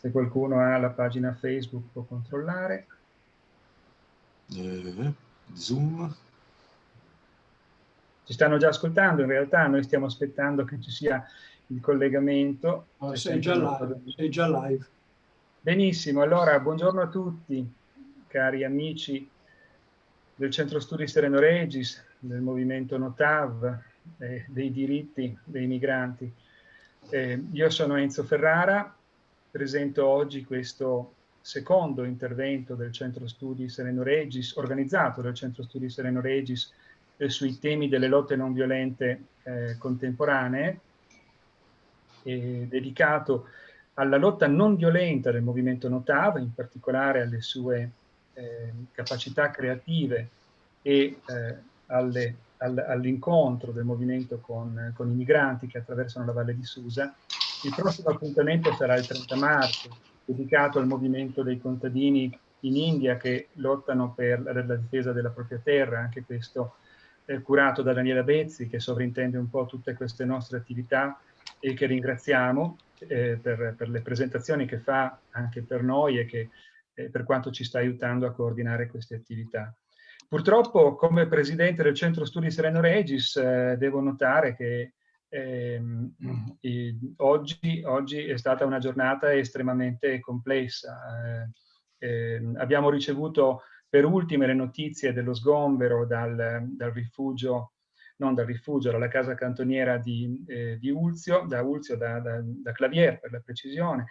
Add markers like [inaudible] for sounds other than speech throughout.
Se qualcuno ha la pagina Facebook può controllare. Eh, Zoom. Ci stanno già ascoltando, in realtà noi stiamo aspettando che ci sia il collegamento. Oh, sei, già live, sei già live. Benissimo, allora buongiorno a tutti, cari amici del Centro Studi Sereno Regis, del movimento Notav, eh, dei diritti dei migranti. Eh, io sono Enzo Ferrara, presento oggi questo secondo intervento del Centro Studi Sereno Regis, organizzato dal Centro Studi Sereno Regis eh, sui temi delle lotte non violente eh, contemporanee, dedicato alla lotta non violenta del movimento Notav, in particolare alle sue eh, capacità creative e eh, all'incontro del movimento con, con, i migranti che attraversano la Valle di Susa. Il prossimo appuntamento sarà il 30 marzo, dedicato al movimento dei contadini in India che lottano per la, difesa della propria terra, anche questo eh, curato da Daniela Bezzi che sovrintende un po' tutte queste nostre attività e che ringraziamo eh, per, per, le presentazioni che fa anche per noi e che eh, per quanto ci sta aiutando a coordinare queste attività. Purtroppo come presidente del Centro Studi Sereno Regis eh, devo notare che ehm, oggi, oggi, è stata una giornata estremamente complessa. Eh, ehm, abbiamo ricevuto per ultime le notizie dello sgombero dal, dal rifugio non dal rifugio, dalla casa cantoniera di, eh, di Ulzio, da Ulzio, da, da, da Clavier per la precisione.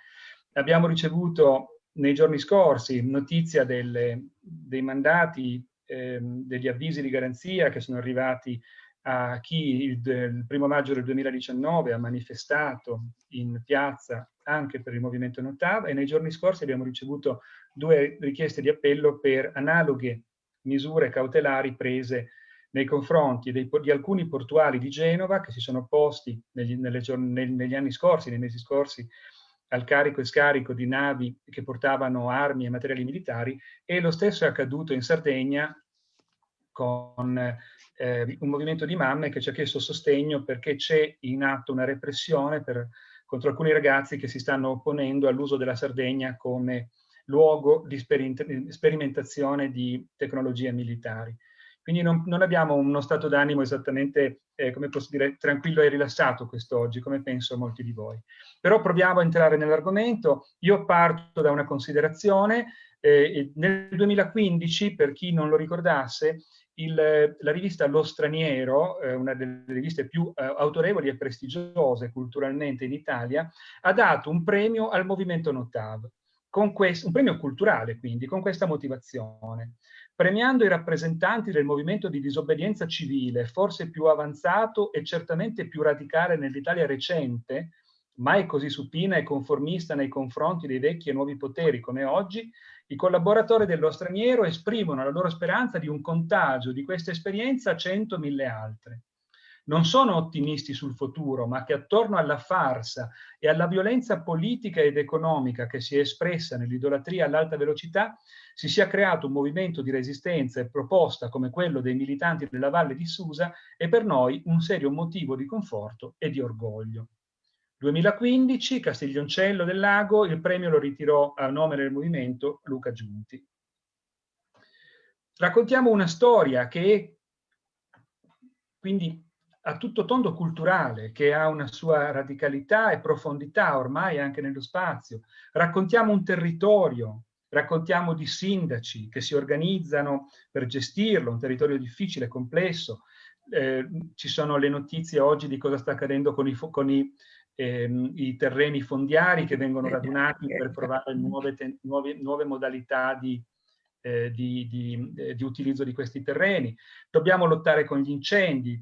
Abbiamo ricevuto nei giorni scorsi notizia delle, dei mandati, eh, degli avvisi di garanzia che sono arrivati a chi il, il primo maggio del 2019 ha manifestato in piazza anche per il movimento Notav e nei giorni scorsi abbiamo ricevuto due richieste di appello per analoghe misure cautelari prese nei confronti dei, di alcuni portuali di Genova che si sono opposti negli, nelle, negli anni scorsi, nei mesi scorsi, al carico e scarico di navi che portavano armi e materiali militari e lo stesso è accaduto in Sardegna con eh, un movimento di mamme che ci ha chiesto sostegno perché c'è in atto una repressione per, contro alcuni ragazzi che si stanno opponendo all'uso della Sardegna come luogo di sperimentazione di tecnologie militari. Quindi non, non abbiamo uno stato d'animo esattamente, eh, come posso dire, tranquillo e rilassato quest'oggi, come penso molti di voi. Però proviamo a entrare nell'argomento. Io parto da una considerazione. Eh, nel 2015, per chi non lo ricordasse, il, la rivista Lo Straniero, eh, una delle riviste più eh, autorevoli e prestigiose culturalmente in Italia, ha dato un premio al movimento Notav, un premio culturale quindi, con questa motivazione. Premiando i rappresentanti del movimento di disobbedienza civile, forse più avanzato e certamente più radicale nell'Italia recente, mai così supina e conformista nei confronti dei vecchi e nuovi poteri come oggi, i collaboratori dello straniero esprimono la loro speranza di un contagio di questa esperienza a cento mille altre non sono ottimisti sul futuro, ma che attorno alla farsa e alla violenza politica ed economica che si è espressa nell'idolatria all'alta velocità, si sia creato un movimento di resistenza e proposta come quello dei militanti della Valle di Susa è per noi un serio motivo di conforto e di orgoglio. 2015, Castiglioncello del Lago, il premio lo ritirò a nome del movimento Luca Giunti. Raccontiamo una storia che quindi a tutto tondo culturale, che ha una sua radicalità e profondità ormai anche nello spazio. Raccontiamo un territorio, raccontiamo di sindaci che si organizzano per gestirlo, un territorio difficile, complesso. Eh, ci sono le notizie oggi di cosa sta accadendo con i, con i, ehm, i terreni fondiari che vengono radunati per provare nuove, nuove, nuove modalità di, eh, di, di, eh, di, utilizzo di questi terreni. Dobbiamo lottare con gli incendi,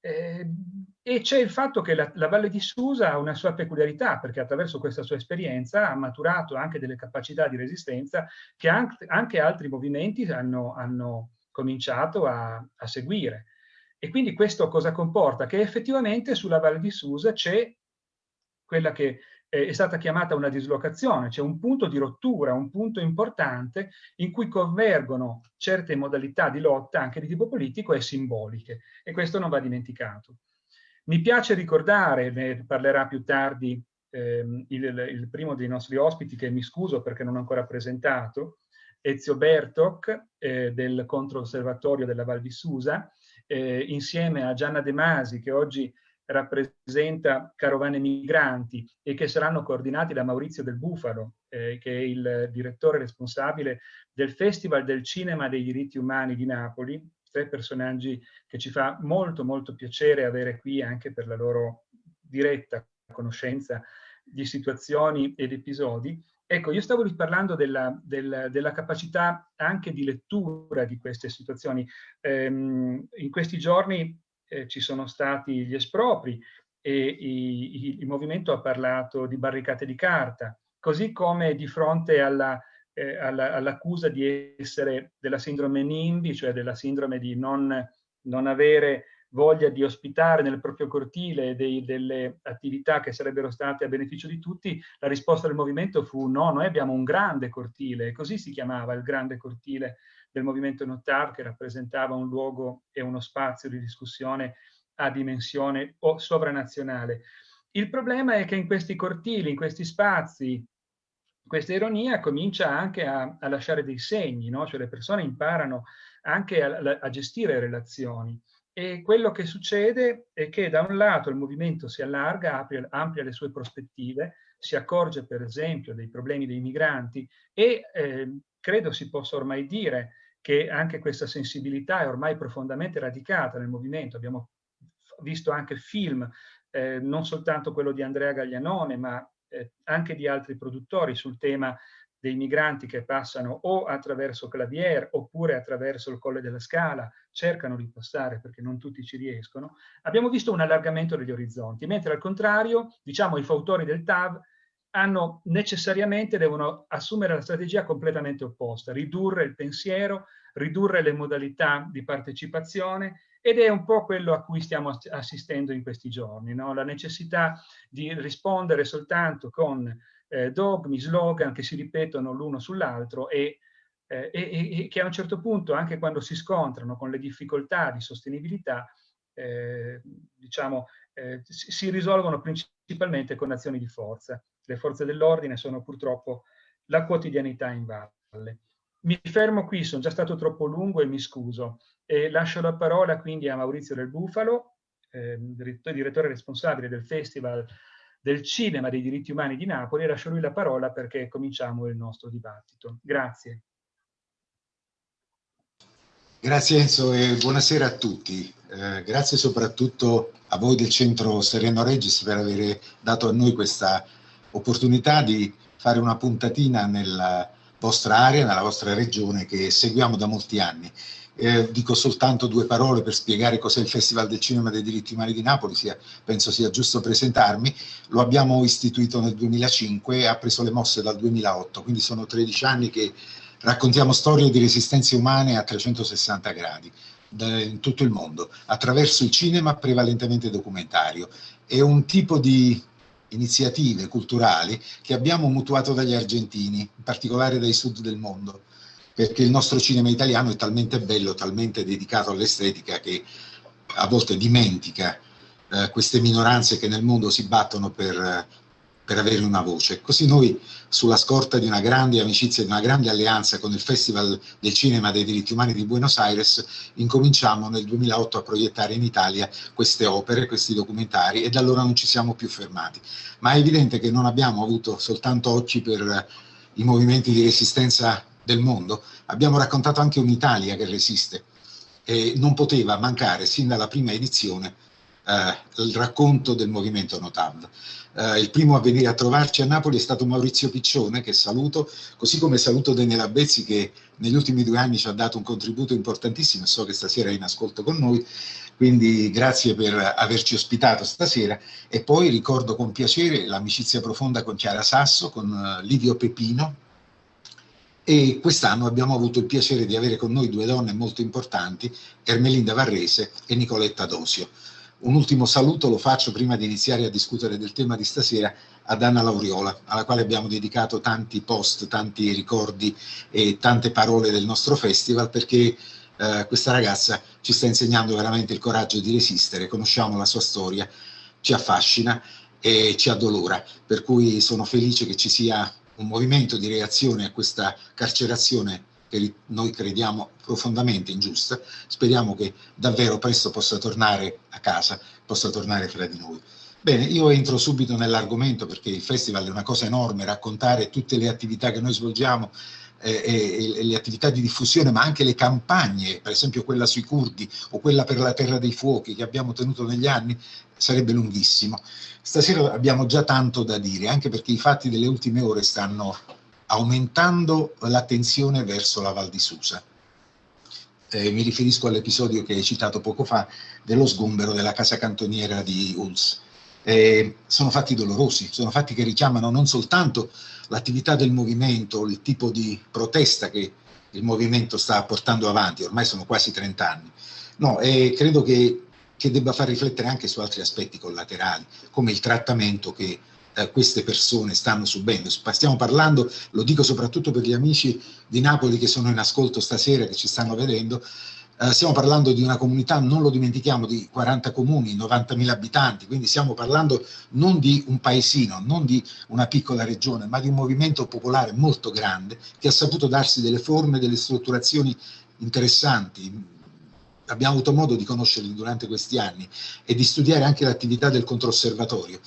eh, e c'è il fatto che la, la, Valle di Susa ha una sua peculiarità, perché attraverso questa sua esperienza ha maturato anche delle capacità di resistenza che anche, anche altri movimenti hanno, hanno cominciato a, a, seguire. E quindi questo cosa comporta? Che effettivamente sulla Valle di Susa c'è quella che è stata chiamata una dislocazione, cioè un punto di rottura, un punto importante in cui convergono certe modalità di lotta anche di tipo politico e simboliche e questo non va dimenticato. Mi piace ricordare, ne parlerà più tardi ehm, il, il, primo dei nostri ospiti, che mi scuso perché non ho ancora presentato, Ezio Bertoc eh, del Controosservatorio della Val di Susa, eh, insieme a Gianna De Masi, che oggi rappresenta Carovane Migranti e che saranno coordinati da Maurizio del Bufalo, eh, che è il direttore responsabile del Festival del Cinema dei Diritti Umani di Napoli, tre personaggi che ci fa molto molto piacere avere qui anche per la loro diretta conoscenza di situazioni ed episodi. Ecco, io stavo parlando della, della, della capacità anche di lettura di queste situazioni. Ehm, in questi giorni eh, ci sono stati gli espropri e i, i, il movimento ha parlato di barricate di carta, così come di fronte alla, eh, all'accusa all di essere della sindrome NIMBY, cioè della sindrome di non, non avere voglia di ospitare nel proprio cortile dei, delle attività che sarebbero state a beneficio di tutti, la risposta del movimento fu no, noi abbiamo un grande cortile, così si chiamava il grande cortile del movimento Notar, che rappresentava un luogo e uno spazio di discussione a dimensione sovranazionale. Il problema è che in questi cortili, in questi spazi, questa ironia comincia anche a, a lasciare dei segni, no? cioè le persone imparano anche a, a gestire relazioni. E quello che succede è che da un lato il movimento si allarga, apre, amplia le sue prospettive, si accorge per esempio dei problemi dei migranti e eh, credo si possa ormai dire che anche questa sensibilità è ormai profondamente radicata nel movimento. Abbiamo visto anche film, eh, non soltanto quello di Andrea Gaglianone, ma eh, anche di altri produttori sul tema dei migranti che passano o attraverso Clavier oppure attraverso il Colle della Scala, cercano di passare perché non tutti ci riescono, abbiamo visto un allargamento degli orizzonti, mentre al contrario, diciamo, i fautori del TAV hanno necessariamente, devono assumere la strategia completamente opposta, ridurre il pensiero, ridurre le modalità di partecipazione ed è un po' quello a cui stiamo assistendo in questi giorni, no? la necessità di rispondere soltanto con eh, dogmi, slogan che si ripetono l'uno sull'altro e, eh, e, e, che a un certo punto, anche quando si scontrano con le difficoltà di sostenibilità, eh, diciamo, eh, si, si risolvono principalmente con azioni di forza. Le forze dell'ordine sono purtroppo la quotidianità in valle. Mi fermo qui, sono già stato troppo lungo e mi scuso. E lascio la parola quindi a Maurizio del Bufalo, eh, direttore responsabile del Festival del Cinema dei diritti umani di Napoli lascio lui la parola perché cominciamo il nostro dibattito. Grazie. Grazie Enzo e buonasera a tutti. Eh, grazie soprattutto a voi del Centro Sereno Regis per aver dato a noi questa opportunità di fare una puntatina nella vostra area, nella vostra regione che seguiamo da molti anni. Eh, dico soltanto due parole per spiegare cos'è il Festival del Cinema dei Diritti Umani di Napoli, sia, penso sia giusto presentarmi. Lo abbiamo istituito nel 2005 e ha preso le mosse dal 2008, quindi sono 13 anni che raccontiamo storie di resistenze umane a 360 gradi in tutto il mondo, attraverso il cinema prevalentemente documentario. È un tipo di iniziative culturali che abbiamo mutuato dagli argentini, in particolare dai sud del mondo perché il nostro cinema italiano è talmente bello, talmente dedicato all'estetica che a volte dimentica eh, queste minoranze che nel mondo si battono per, per avere una voce. Così noi, sulla scorta di una grande amicizia, di una grande alleanza con il Festival del Cinema dei Diritti Umani di Buenos Aires, incominciamo nel 2008 a proiettare in Italia queste opere, questi documentari e da allora non ci siamo più fermati. Ma è evidente che non abbiamo avuto soltanto occhi per i movimenti di resistenza del mondo, abbiamo raccontato anche un'Italia che resiste e non poteva mancare sin dalla prima edizione eh, il racconto del movimento Notav. Eh, il primo a venire a trovarci a Napoli è stato Maurizio Piccione, che saluto, così come saluto Daniela Bezzi che negli ultimi due anni ci ha dato un contributo importantissimo, so che stasera è in ascolto con noi, quindi grazie per averci ospitato stasera e poi ricordo con piacere l'amicizia profonda con Chiara Sasso, con eh, Livio Pepino, e quest'anno abbiamo avuto il piacere di avere con noi due donne molto importanti, Ermelinda Varrese e Nicoletta Dosio. Un ultimo saluto lo faccio prima di iniziare a discutere del tema di stasera ad Anna Lauriola, alla quale abbiamo dedicato tanti post, tanti ricordi e tante parole del nostro festival perché eh, questa ragazza ci sta insegnando veramente il coraggio di resistere, conosciamo la sua storia, ci affascina e ci addolora, per cui sono felice che ci sia un movimento di reazione a questa carcerazione che noi crediamo profondamente ingiusta, speriamo che davvero presto possa tornare a casa, possa tornare fra di noi. Bene, io entro subito nell'argomento perché il festival è una cosa enorme, raccontare tutte le attività che noi svolgiamo eh, e, e, le attività di diffusione, ma anche le campagne, per esempio quella sui curdi o quella per la terra dei fuochi che abbiamo tenuto negli anni, sarebbe lunghissimo. Stasera abbiamo già tanto da dire, anche perché i fatti delle ultime ore stanno aumentando l'attenzione verso la Val di Susa. Eh, mi riferisco all'episodio che hai citato poco fa dello sgombero della casa cantoniera di Uls. Eh, sono fatti dolorosi, sono fatti che richiamano non soltanto l'attività del movimento, il tipo di protesta che il movimento sta portando avanti, ormai sono quasi 30 anni, no, e credo che, che debba far riflettere anche su altri aspetti collaterali, come il trattamento che eh, queste persone stanno subendo. Stiamo parlando, lo dico soprattutto per gli amici di Napoli che sono in ascolto stasera, che ci stanno vedendo, eh, stiamo parlando di una comunità, non lo dimentichiamo, di 40 comuni, 90.000 abitanti, quindi stiamo parlando non di un paesino, non di una piccola regione, ma di un movimento popolare molto grande che ha saputo darsi delle forme, delle strutturazioni interessanti. Abbiamo avuto modo di conoscerli durante questi anni e di studiare anche l'attività del controosservatorio.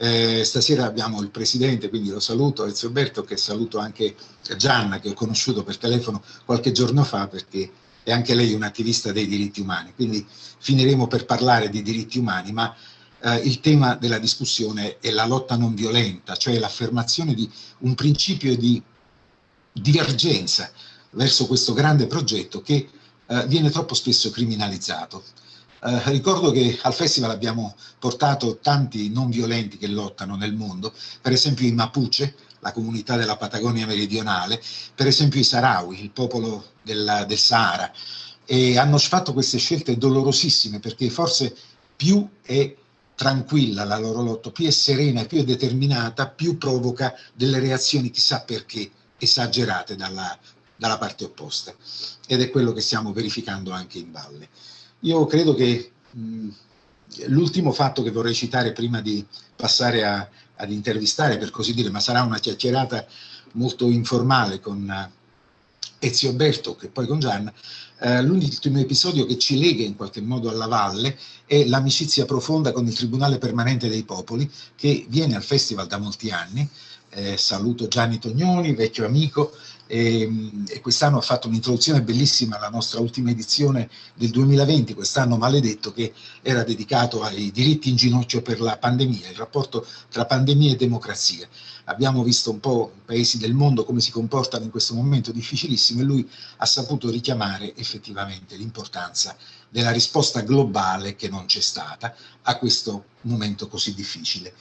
Eh, stasera abbiamo il presidente, quindi lo saluto, Ezio Berto, che saluto anche Gianna, che ho conosciuto per telefono qualche giorno fa, perché è anche lei un'attivista dei diritti umani. Quindi finiremo per parlare di diritti umani, ma eh, il tema della discussione è la lotta non violenta, cioè l'affermazione di un principio di divergenza verso questo grande progetto che eh, viene troppo spesso criminalizzato. Eh, ricordo che al festival abbiamo portato tanti non violenti che lottano nel mondo, per esempio i Mapuche, la comunità della Patagonia meridionale, per esempio i Sahrawi, il popolo della, del Sahara, e hanno fatto queste scelte dolorosissime perché forse più è tranquilla la loro lotta, più è serena, più è determinata, più provoca delle reazioni chissà perché esagerate dalla, dalla parte opposta. Ed è quello che stiamo verificando anche in valle. Io credo che l'ultimo fatto che vorrei citare prima di passare a, ad intervistare, per così dire, ma sarà una chiacchierata molto informale con eh, Ezio Berto, che poi con Gianna, eh, l'ultimo episodio che ci lega in qualche modo alla valle è l'amicizia profonda con il Tribunale Permanente dei Popoli, che viene al festival da molti anni, eh, saluto Gianni Tognoni, vecchio amico, e, ehm, e quest'anno ha fatto un'introduzione bellissima alla nostra ultima edizione del 2020, quest'anno maledetto, che era dedicato ai diritti in ginocchio per la pandemia, il rapporto tra pandemia e democrazia. Abbiamo visto un po' i paesi del mondo come si comportano in questo momento difficilissimo e lui ha saputo richiamare effettivamente l'importanza della risposta globale che non c'è stata a questo momento così difficile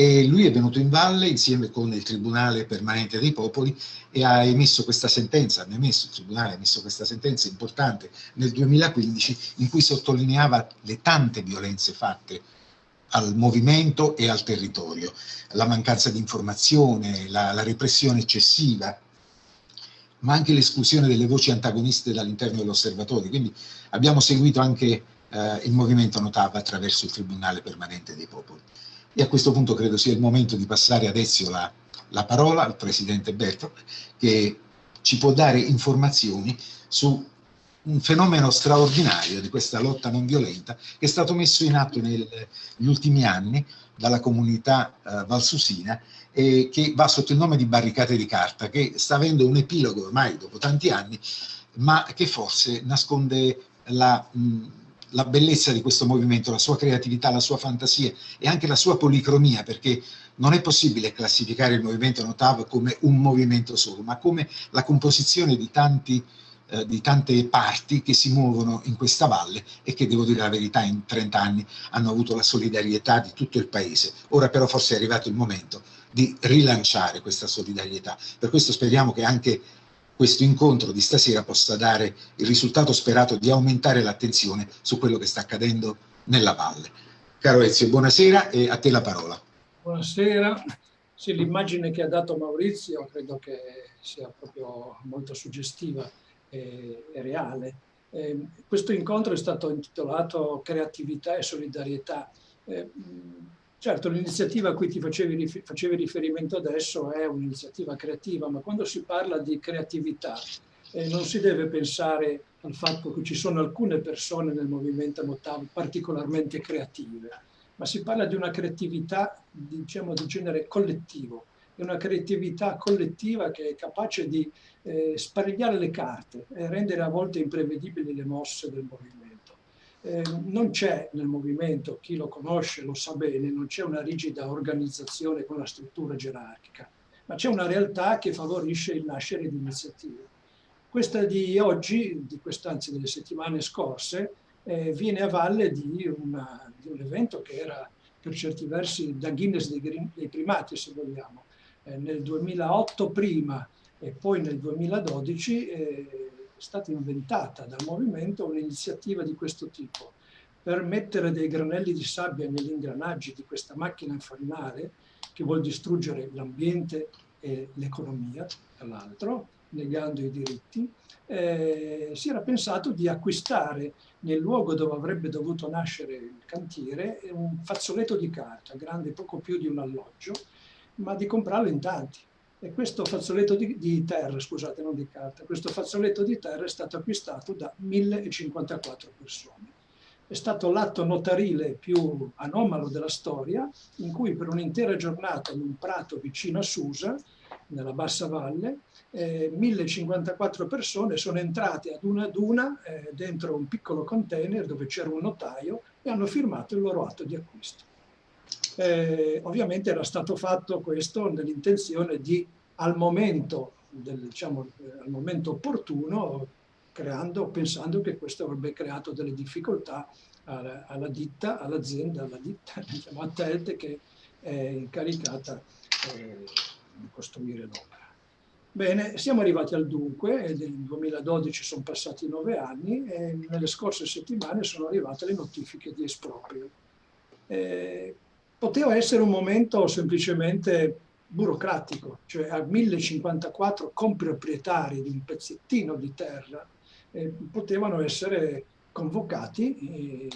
e lui è venuto in valle insieme con il Tribunale Permanente dei Popoli e ha emesso questa sentenza, ha emesso, il Tribunale ha emesso questa sentenza importante nel 2015 in cui sottolineava le tante violenze fatte al movimento e al territorio, la mancanza di informazione, la, la repressione eccessiva, ma anche l'esclusione delle voci antagoniste dall'interno dell'osservatorio. Quindi abbiamo seguito anche eh, il movimento Notava attraverso il Tribunale Permanente dei Popoli. E a questo punto credo sia il momento di passare adesso la, la parola al Presidente Berto, che ci può dare informazioni su un fenomeno straordinario di questa lotta non violenta che è stato messo in atto negli ultimi anni dalla comunità eh, valsusina e che va sotto il nome di barricate di carta, che sta avendo un epilogo ormai dopo tanti anni, ma che forse nasconde la mh, la bellezza di questo movimento, la sua creatività, la sua fantasia e anche la sua policromia, perché non è possibile classificare il movimento Notav come un movimento solo, ma come la composizione di, tanti, eh, di tante parti che si muovono in questa valle e che, devo dire la verità, in 30 anni hanno avuto la solidarietà di tutto il paese. Ora però forse è arrivato il momento di rilanciare questa solidarietà. Per questo speriamo che anche questo incontro di stasera possa dare il risultato sperato di aumentare l'attenzione su quello che sta accadendo nella valle. Caro Ezio, buonasera e a te la parola. Buonasera. Sì, l'immagine che ha dato Maurizio credo che sia proprio molto suggestiva e, reale. Eh, questo incontro è stato intitolato Creatività e solidarietà. Eh, Certo, l'iniziativa a cui ti facevi, facevi riferimento adesso è un'iniziativa creativa, ma quando si parla di creatività eh, non si deve pensare al fatto che ci sono alcune persone nel movimento Notav particolarmente creative, ma si parla di una creatività diciamo, di genere collettivo, è una creatività collettiva che è capace di eh, sparigliare le carte e rendere a volte imprevedibili le mosse del movimento. Eh, non c'è nel movimento, chi lo conosce lo sa bene, non c'è una rigida organizzazione con la struttura gerarchica, ma c'è una realtà che favorisce il nascere di iniziative. Questa di oggi, di quest'anzi delle settimane scorse, eh, viene a valle di, una, di, un evento che era per certi versi da Guinness dei, dei primati, se vogliamo. Eh, nel 2008 prima e poi nel 2012 eh, è stata inventata dal movimento un'iniziativa di questo tipo per mettere dei granelli di sabbia negli ingranaggi di questa macchina infernale che vuol distruggere l'ambiente e l'economia, tra l'altro, negando i diritti, eh, si era pensato di acquistare nel luogo dove avrebbe dovuto nascere il cantiere un fazzoletto di carta, grande poco più di un alloggio, ma di comprarlo in tanti. E questo fazzoletto di, di, terra, scusate, non di carta, questo fazzoletto di terra è stato acquistato da 1054 persone. È stato l'atto notarile più anomalo della storia, in cui per un'intera giornata in un prato vicino a Susa, nella bassa valle, eh, 1054 persone sono entrate ad una ad una eh, dentro un piccolo container dove c'era un notaio e hanno firmato il loro atto di acquisto. Eh, ovviamente era stato fatto questo nell'intenzione di, al momento, del, diciamo, eh, al momento opportuno, creando, pensando che questo avrebbe creato delle difficoltà alla, alla ditta, all'azienda, alla ditta, [laughs] diciamo, a Telt che è incaricata eh, di costruire l'opera. Bene, siamo arrivati al dunque, nel 2012 sono passati nove anni e nelle scorse settimane sono arrivate le notifiche di esproprio. Eh, poteva essere un momento semplicemente burocratico, cioè a 1054 comproprietari di un pezzettino di terra eh, potevano essere convocati e,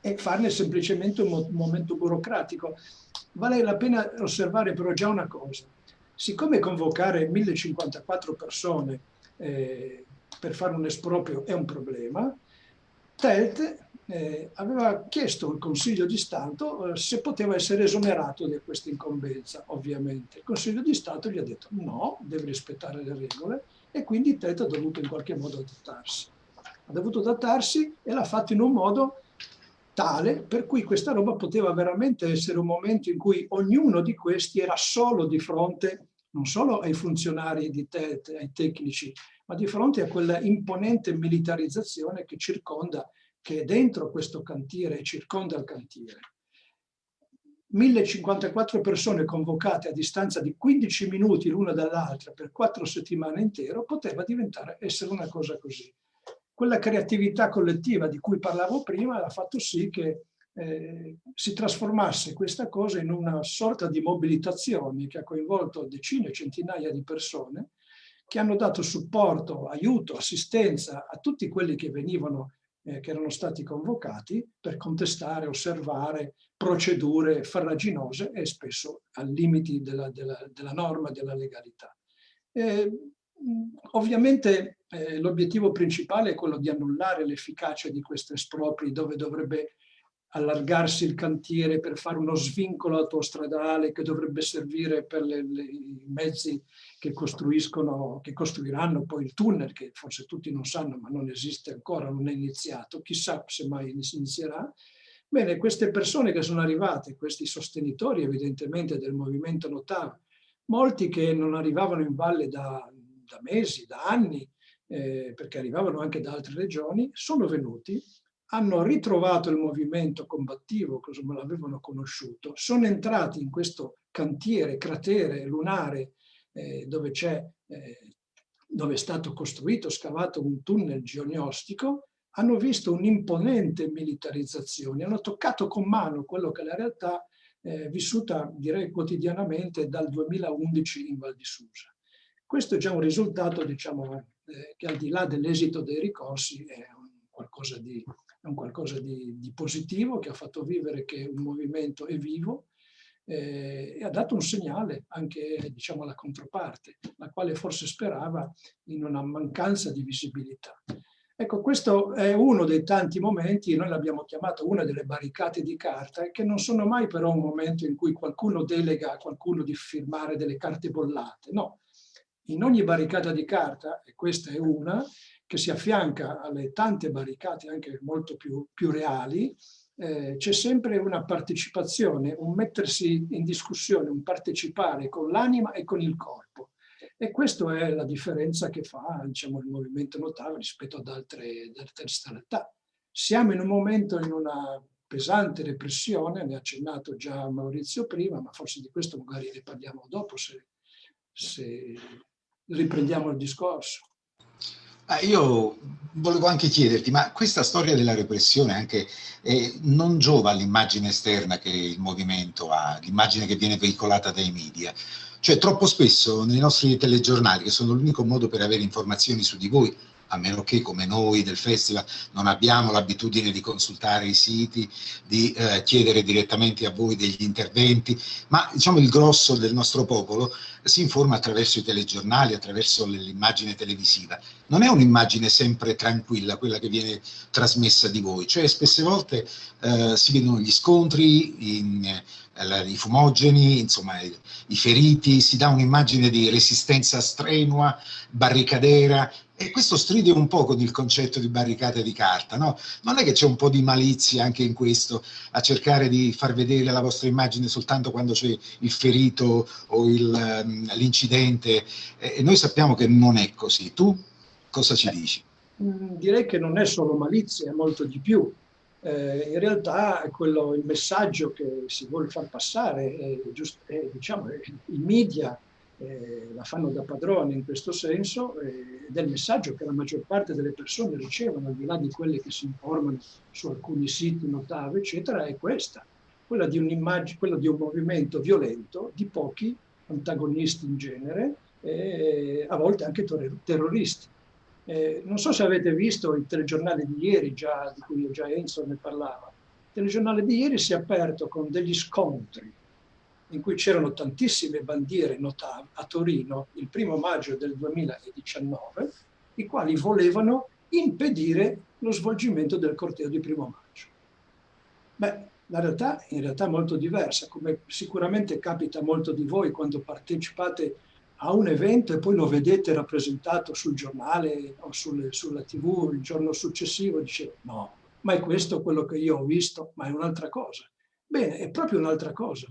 e, farne semplicemente un, un momento burocratico. Vale la pena osservare però già una cosa. Siccome convocare 1054 persone eh, per fare un esproprio è un problema, TELT eh, aveva chiesto al Consiglio di Stato eh, se poteva essere esonerato di questa incombenza, ovviamente. Il Consiglio di Stato gli ha detto no, deve rispettare le regole e quindi TET ha dovuto in qualche modo adattarsi. Ha dovuto adattarsi e l'ha fatto in un modo tale per cui questa roba poteva veramente essere un momento in cui ognuno di questi era solo di fronte non solo ai funzionari di TET, ai tecnici, ma di fronte a quella imponente militarizzazione che circonda che è dentro questo cantiere e circonda il cantiere. 1054 persone convocate a distanza di 15 minuti l'una dall'altra per quattro settimane intere poteva diventare essere una cosa così. Quella creatività collettiva di cui parlavo prima ha fatto sì che eh, si trasformasse questa cosa in una sorta di mobilitazione che ha coinvolto decine, centinaia di persone che hanno dato supporto, aiuto, assistenza a tutti quelli che venivano eh, che erano stati convocati per contestare, osservare procedure farraginose e spesso ai limiti della, della, della norma della legalità. Eh, ovviamente eh, l'obiettivo principale è quello di annullare l'efficacia di questi espropri dove dovrebbe allargarsi il cantiere per fare uno svincolo autostradale che dovrebbe servire per le, le, i mezzi che che costruiranno poi il tunnel, che forse tutti non sanno, ma non esiste ancora, non è iniziato, chissà se mai inizierà. Bene, queste persone che sono arrivate, questi sostenitori evidentemente del movimento Notav, molti che non arrivavano in valle da, da mesi, da anni, eh, perché arrivavano anche da altre regioni, sono venuti hanno ritrovato il movimento combattivo come l'avevano conosciuto, sono entrati in questo cantiere, cratere lunare eh, dove, eh, dove è stato costruito, scavato un tunnel geognostico, hanno visto un'imponente militarizzazione, hanno toccato con mano quello che è la realtà eh, vissuta direi quotidianamente dal 2011 in Val di Susa. Questo è già un risultato diciamo, eh, che al di là dell'esito dei ricorsi è un qualcosa di è un qualcosa di, di positivo che ha fatto vivere che un movimento è vivo eh, e ha dato un segnale anche diciamo, alla controparte, la quale forse sperava in una mancanza di visibilità. Ecco, questo è uno dei tanti momenti, noi l'abbiamo chiamato una delle barricate di carta, che non sono mai però un momento in cui qualcuno delega a qualcuno di firmare delle carte bollate, no. In ogni barricata di carta, e questa è una, che si affianca alle tante barricate anche molto più, più reali, eh, c'è sempre una partecipazione, un mettersi in discussione, un partecipare con l'anima e con il corpo. E questa è la differenza che fa diciamo, il movimento Notava rispetto ad altre, ad altre realtà. Siamo in un momento in una pesante repressione, ne ha accennato già Maurizio prima, ma forse di questo magari ne parliamo dopo se, se riprendiamo il discorso. Ah, io volevo anche chiederti, ma questa storia della repressione anche eh, non giova all'immagine esterna che il movimento ha, l'immagine che viene veicolata dai media? Cioè troppo spesso nei nostri telegiornali, che sono l'unico modo per avere informazioni su di voi, a meno che come noi del festival non abbiamo l'abitudine di consultare i siti, di eh, chiedere direttamente a voi degli interventi, ma diciamo il grosso del nostro popolo si informa attraverso i telegiornali, attraverso l'immagine televisiva. Non è un'immagine sempre tranquilla quella che viene trasmessa di voi, cioè spesse volte eh, si vedono gli scontri, in, eh, i fumogeni, insomma i, i feriti, si dà un'immagine di resistenza strenua, barricadera, e questo stride un po' con il concetto di barricate di carta, no? Non è che c'è un po' di malizia anche in questo, a cercare di far vedere la vostra immagine soltanto quando c'è il ferito o ehm, l'incidente, e noi sappiamo che non è così. Tu cosa ci dici? Mm, direi che non è solo malizia, è molto di più. Eh, in realtà quello, il messaggio che si vuole far passare, è, giusto, è, diciamo, i media eh, la fanno da padrone in questo senso eh, il messaggio che la maggior parte delle persone ricevono, al di là di quelle che si informano su alcuni siti, notave, eccetera, è questa, quella di, un quella di un movimento violento di pochi antagonisti in genere, e a volte anche terroristi. Eh, non so se avete visto il telegiornale di ieri, già, di cui già Enzo ne parlava. Il telegiornale di ieri si è aperto con degli scontri in cui c'erano tantissime bandiere notabili a Torino il primo maggio del 2019, i quali volevano impedire lo svolgimento del corteo di primo maggio. Beh, la realtà è in realtà molto diversa, come sicuramente capita molto di voi quando partecipate a un evento e poi lo vedete rappresentato sul giornale o sulle, sulla tv il giorno successivo, dice no, ma è questo quello che io ho visto, ma è un'altra cosa. Bene, è proprio un'altra cosa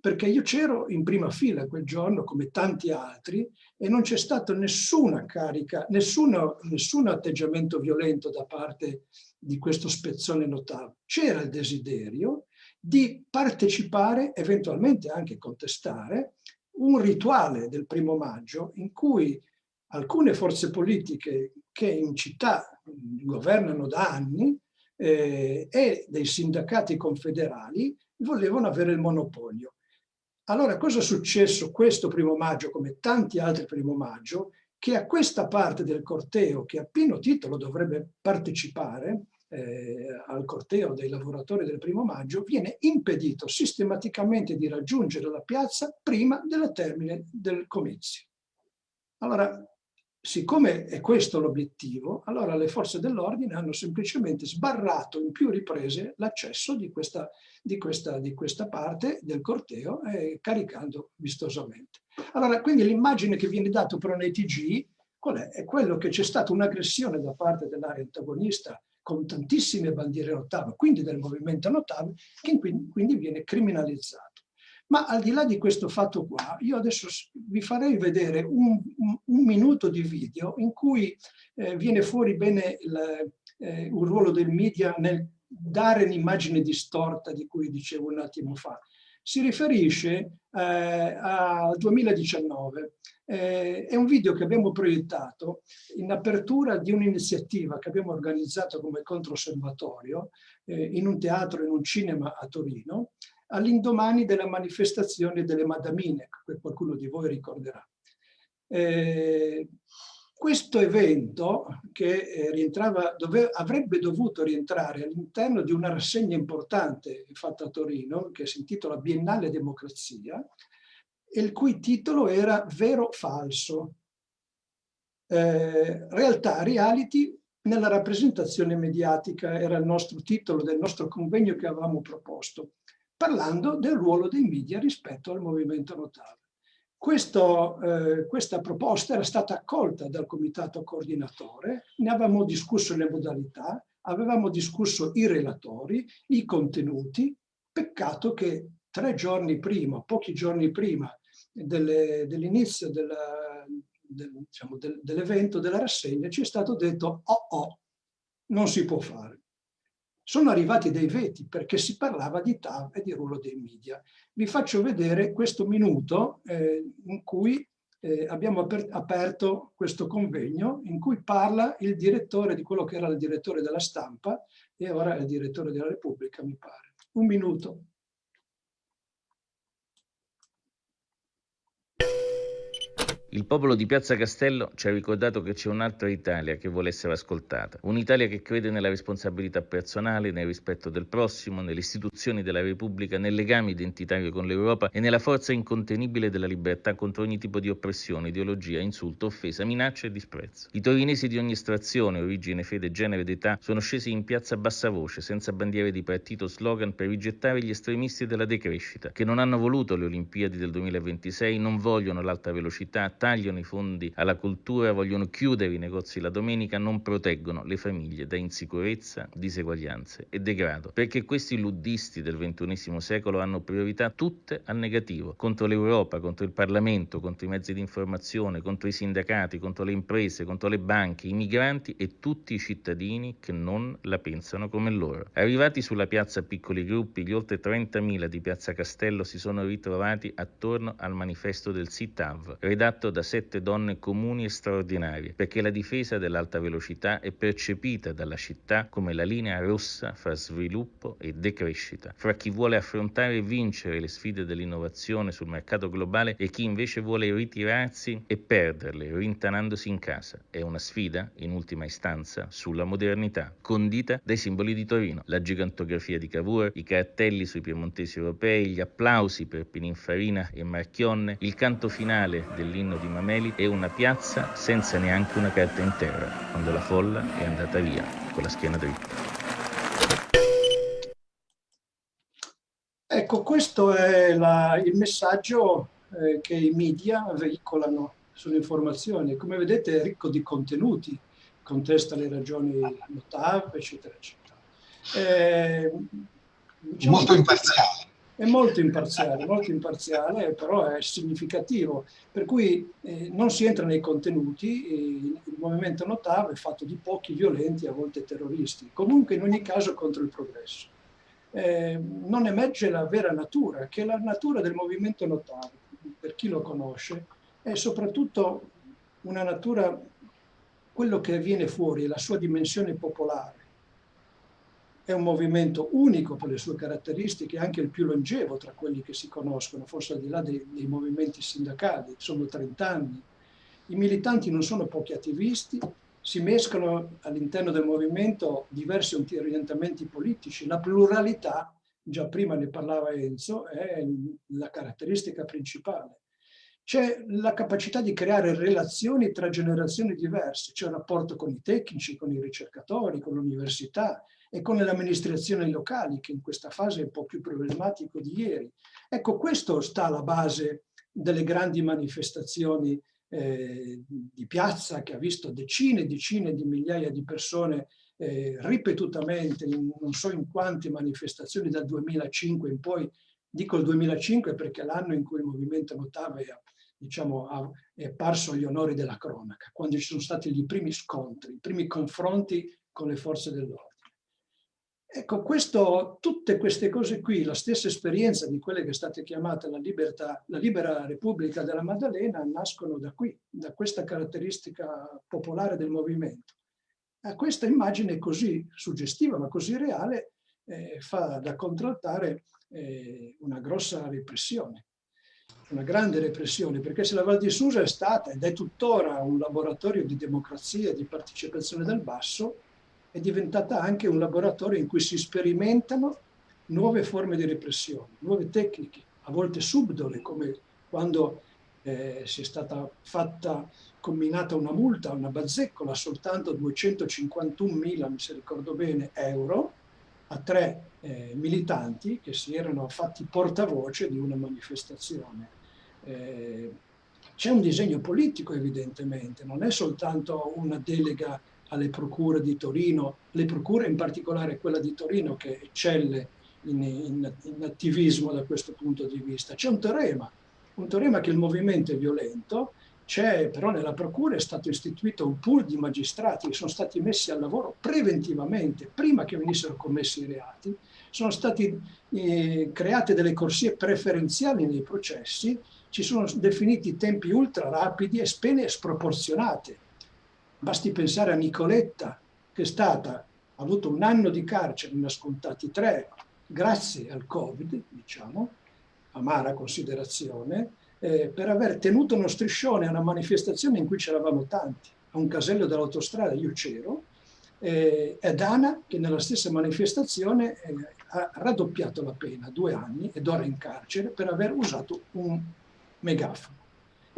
perché io c'ero in prima fila quel giorno come tanti altri e non c'è stato nessuna carica, nessuno, nessun atteggiamento violento da parte di questo spezzone notabile. C'era il desiderio di partecipare, eventualmente anche contestare, un rituale del primo maggio in cui alcune forze politiche che in città governano da anni eh, e dei sindacati confederali volevano avere il monopolio. Allora cosa è successo questo primo maggio, come tanti altri primo maggio, che a questa parte del corteo, che a pieno titolo dovrebbe partecipare eh, al corteo dei lavoratori del primo maggio, viene impedito sistematicamente di raggiungere la piazza prima della termine del comizio. Allora, siccome è questo l'obiettivo, allora le forze dell'ordine hanno semplicemente sbarrato in più riprese l'accesso di di, di questa, parte del corteo eh, caricando vistosamente. Allora, quindi l'immagine che viene data però nei TG, qual è? È quello che c'è stata un'aggressione da parte dell'area antagonista con tantissime bandiere notave, quindi del movimento notave, che quindi viene criminalizzato. Ma al di là di questo fatto qua, io adesso vi farei vedere un, un, minuto di video in cui eh, viene fuori bene il, eh, un ruolo del media nel dare un'immagine distorta di cui dicevo un attimo fa. Si riferisce eh, al 2019. Eh, è un video che abbiamo proiettato in apertura di un'iniziativa che abbiamo organizzato come controosservatorio eh, in un teatro, in un cinema a Torino, all'indomani della manifestazione delle Madamine, che qualcuno di voi ricorderà. Eh, questo evento che eh, rientrava, dove, avrebbe dovuto rientrare all'interno di una rassegna importante fatta a Torino, che si intitola Biennale Democrazia, il cui titolo era Vero Falso, eh, realtà reality nella rappresentazione mediatica, era il nostro titolo del nostro convegno che avevamo proposto, parlando del ruolo dei media rispetto al movimento notale. Questo, eh, questa proposta era stata accolta dal comitato coordinatore, ne avevamo discusso le modalità, avevamo discusso i relatori, i contenuti, peccato che tre giorni prima, pochi giorni prima dell'inizio del, del, diciamo, del, dell'evento, della rassegna, ci è stato detto oh oh, non si può fare sono arrivati dei veti perché si parlava di TAV e di ruolo dei media. Vi faccio vedere questo minuto eh, in cui eh, abbiamo aper aperto questo convegno in cui parla il direttore di quello che era il direttore della stampa e ora è il direttore della Repubblica, mi pare. Un minuto. Il popolo di Piazza Castello ci ha ricordato che c'è un'altra Italia che vuole essere ascoltata, un'Italia che crede nella responsabilità personale, nel rispetto del prossimo, nelle istituzioni della Repubblica, nel legame identitario con l'Europa e nella forza incontenibile della libertà contro ogni tipo di oppressione, ideologia, insulto, offesa, minaccia e disprezzo. I torinesi di ogni estrazione, origine, fede, genere ed età sono scesi in piazza a bassa voce, senza bandiere di partito slogan per rigettare gli estremisti della decrescita, che non hanno voluto le Olimpiadi del 2026, non vogliono l'alta velocità, tagliano i fondi alla cultura, vogliono chiudere i negozi la domenica, non proteggono le famiglie da insicurezza, diseguaglianze e degrado, perché questi luddisti del XXI secolo hanno priorità tutte al negativo, contro l'Europa, contro il Parlamento, contro i mezzi di informazione, contro i sindacati, contro le imprese, contro le banche, i migranti e tutti i cittadini che non la pensano come loro. Arrivati sulla piazza piccoli gruppi, gli oltre 30.000 di Piazza Castello si sono ritrovati attorno al manifesto del SITAV, redatto da sette donne comuni e straordinarie, perché la difesa dell'alta velocità è percepita dalla città come la linea rossa fra sviluppo e decrescita, fra chi vuole affrontare e vincere le sfide dell'innovazione sul mercato globale e chi invece vuole ritirarsi e perderle, rintanandosi in casa. È una sfida, in ultima istanza, sulla modernità, condita dai simboli di Torino, la gigantografia di Cavour, i cartelli sui piemontesi europei, gli applausi per Pininfarina e Marchionne, il canto finale dell'inno di Mameli e una piazza senza neanche una carta in terra, quando la folla è andata via con la schiena dritta. Ecco, questo è la, il messaggio eh, che i media veicolano sulle informazioni. Come vedete è ricco di contenuti, contesta le ragioni notab, eccetera, eccetera. Eh, diciamo Molto imparziale è molto imparziale, molto imparziale, però è significativo. Per cui eh, non si entra nei contenuti, il movimento Notav è fatto di pochi violenti, a volte terroristi, comunque in ogni caso contro il progresso. Eh, non emerge la vera natura, che la natura del movimento Notav, per chi lo conosce, è soprattutto una natura, quello che viene fuori, la sua dimensione popolare è un movimento unico per le sue caratteristiche, anche il più longevo tra quelli che si conoscono, forse al di là dei, dei movimenti sindacali, sono 30 anni. I militanti non sono pochi attivisti, si mescolano all'interno del movimento diversi orientamenti politici, la pluralità, già prima ne parlava Enzo, è la caratteristica principale. C'è la capacità di creare relazioni tra generazioni diverse, c'è un rapporto con i tecnici, con i ricercatori, con l'università, e con le amministrazioni locali, che in questa fase è un po' più problematico di ieri. Ecco, questo sta alla base delle grandi manifestazioni eh, di piazza che ha visto decine e decine di migliaia di persone eh, ripetutamente, in non so in quante manifestazioni dal 2005 in poi, dico il 2005 perché è l'anno in cui il movimento Notave diciamo, è apparso agli onori della cronaca, quando ci sono stati i primi scontri, i primi confronti con le forze dell'ordine. Ecco, questo, tutte queste cose qui, la stessa esperienza di quelle che state chiamate la, libertà, la libera Repubblica della Maddalena, nascono da qui, da questa caratteristica popolare del movimento. A questa immagine così suggestiva, ma così reale, eh, fa da contraltare eh, una grossa repressione. una grande repressione, perché se la Val di Susa è stata ed è tuttora un laboratorio di democrazia di partecipazione del basso, è diventata anche un laboratorio in cui si sperimentano nuove forme di repressione, nuove tecniche, a volte subdole, come quando eh, si è stata fatta, combinata una multa, una bazzeccola, soltanto 251.000, se ricordo bene, euro, a tre eh, militanti che si erano fatti portavoce di una manifestazione. Eh, c'è un disegno politico evidentemente, non è soltanto una delega alle procure di Torino, le procure in particolare quella di Torino che eccelle in, in, in attivismo da questo punto di vista. C'è un teorema, un teorema che il movimento è violento, c'è però nella procura è stato istituito un pool di magistrati che sono stati messi al lavoro preventivamente, prima che venissero commessi i reati, sono state eh, create delle corsie preferenziali nei processi, ci sono definiti tempi ultra rapidi e pene sproporzionate. Basti pensare a Nicoletta, che è stata, ha avuto un anno di carcere, ne ha scontati tre, grazie al Covid, diciamo, amara considerazione, eh, per aver tenuto uno striscione a una manifestazione in cui c'eravamo tanti, a un casello dell'autostrada, io c'ero, eh, ed Ana che nella stessa manifestazione eh, ha raddoppiato la pena, due anni, ed ora in carcere per aver usato un megafono.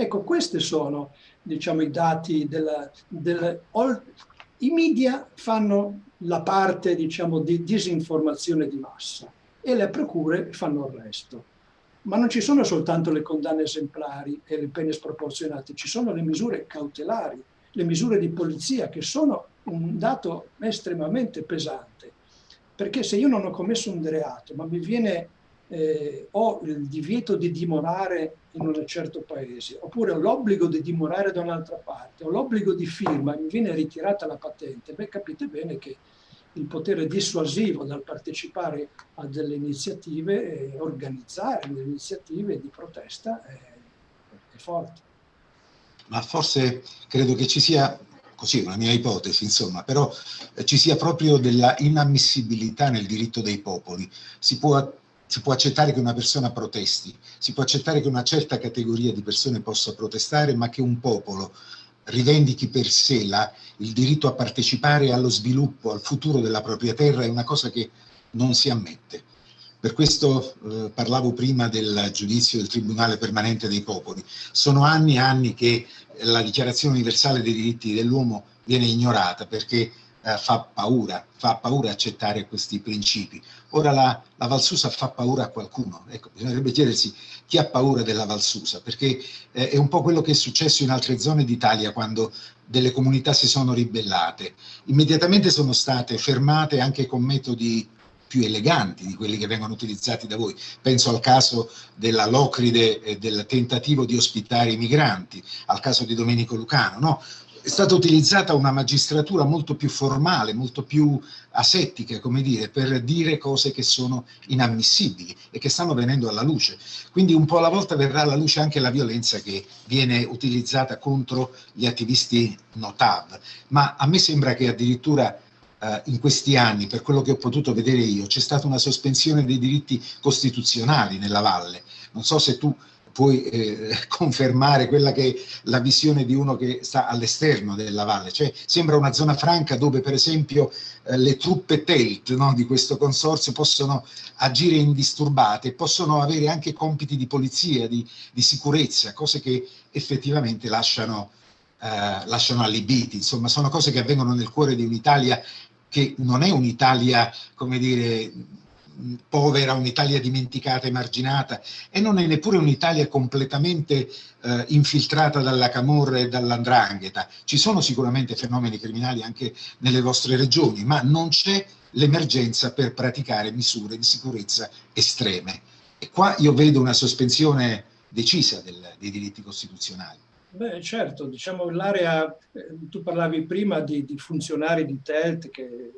Ecco, questi sono diciamo, i dati della, della, i media fanno la parte diciamo, di disinformazione di massa e le procure fanno il resto. Ma non ci sono soltanto le condanne esemplari e le pene sproporzionate, ci sono le misure cautelari, le misure di polizia che sono un dato estremamente pesante. Perché se io non ho commesso un reato, ma mi viene, eh, ho il divieto di dimorare in un certo paese, oppure ho l'obbligo di dimorare da un'altra parte, ho l'obbligo di firma mi viene ritirata la patente, beh capite bene che il potere dissuasivo dal partecipare a delle iniziative e organizzare delle iniziative di protesta è, è forte. Ma forse credo che ci sia così una mia ipotesi, insomma, però eh, ci sia proprio della inammissibilità nel diritto dei popoli. Si può, si può, accettare che una persona protesti, si può accettare che una certa categoria di persone possa protestare, ma che un popolo rivendichi per sé la, il diritto a partecipare allo sviluppo, al futuro della propria terra, è una cosa che non si ammette. Per questo eh, parlavo prima del giudizio del Tribunale Permanente dei Popoli. Sono anni e anni che la Dichiarazione Universale dei Diritti dell'Uomo viene ignorata perché eh, fa paura, fa paura accettare questi principi. Ora la, la Valsusa fa paura a qualcuno, ecco, bisognerebbe chiedersi chi ha paura della Valsusa, perché eh, è un po' quello che è successo in altre zone d'Italia quando delle comunità si sono ribellate. Immediatamente sono state fermate anche con metodi più eleganti di quelli che vengono utilizzati da voi. Penso al caso della Locride e del tentativo di ospitare i migranti, al caso di Domenico Lucano, no? È stata utilizzata una magistratura molto più formale, molto più asettica, come dire, per dire cose che sono inammissibili e che stanno venendo alla luce. Quindi un po' alla volta verrà alla luce anche la violenza che viene utilizzata contro gli attivisti Notav. Ma a me sembra che addirittura eh, in questi anni, per quello che ho potuto vedere io, c'è stata una sospensione dei diritti costituzionali nella valle. Non so se tu puoi eh, confermare quella che è la visione di uno che sta all'esterno della valle, cioè sembra una zona franca dove per esempio eh, le truppe TELT no, di questo consorzio possono agire indisturbate possono avere anche compiti di polizia, di, di sicurezza, cose che effettivamente lasciano, eh, lasciano allibiti, insomma sono cose che avvengono nel cuore di un'Italia che non è un'Italia, come dire, povera, un'Italia dimenticata, emarginata e non è neppure un'Italia completamente eh, infiltrata dalla Camorra e dall'Andrangheta. Ci sono sicuramente fenomeni criminali anche nelle vostre regioni, ma non c'è l'emergenza per praticare misure di sicurezza estreme. E qua io vedo una sospensione decisa del, dei diritti costituzionali. Beh, certo, diciamo l'area, eh, tu parlavi prima di, di funzionari di TELT che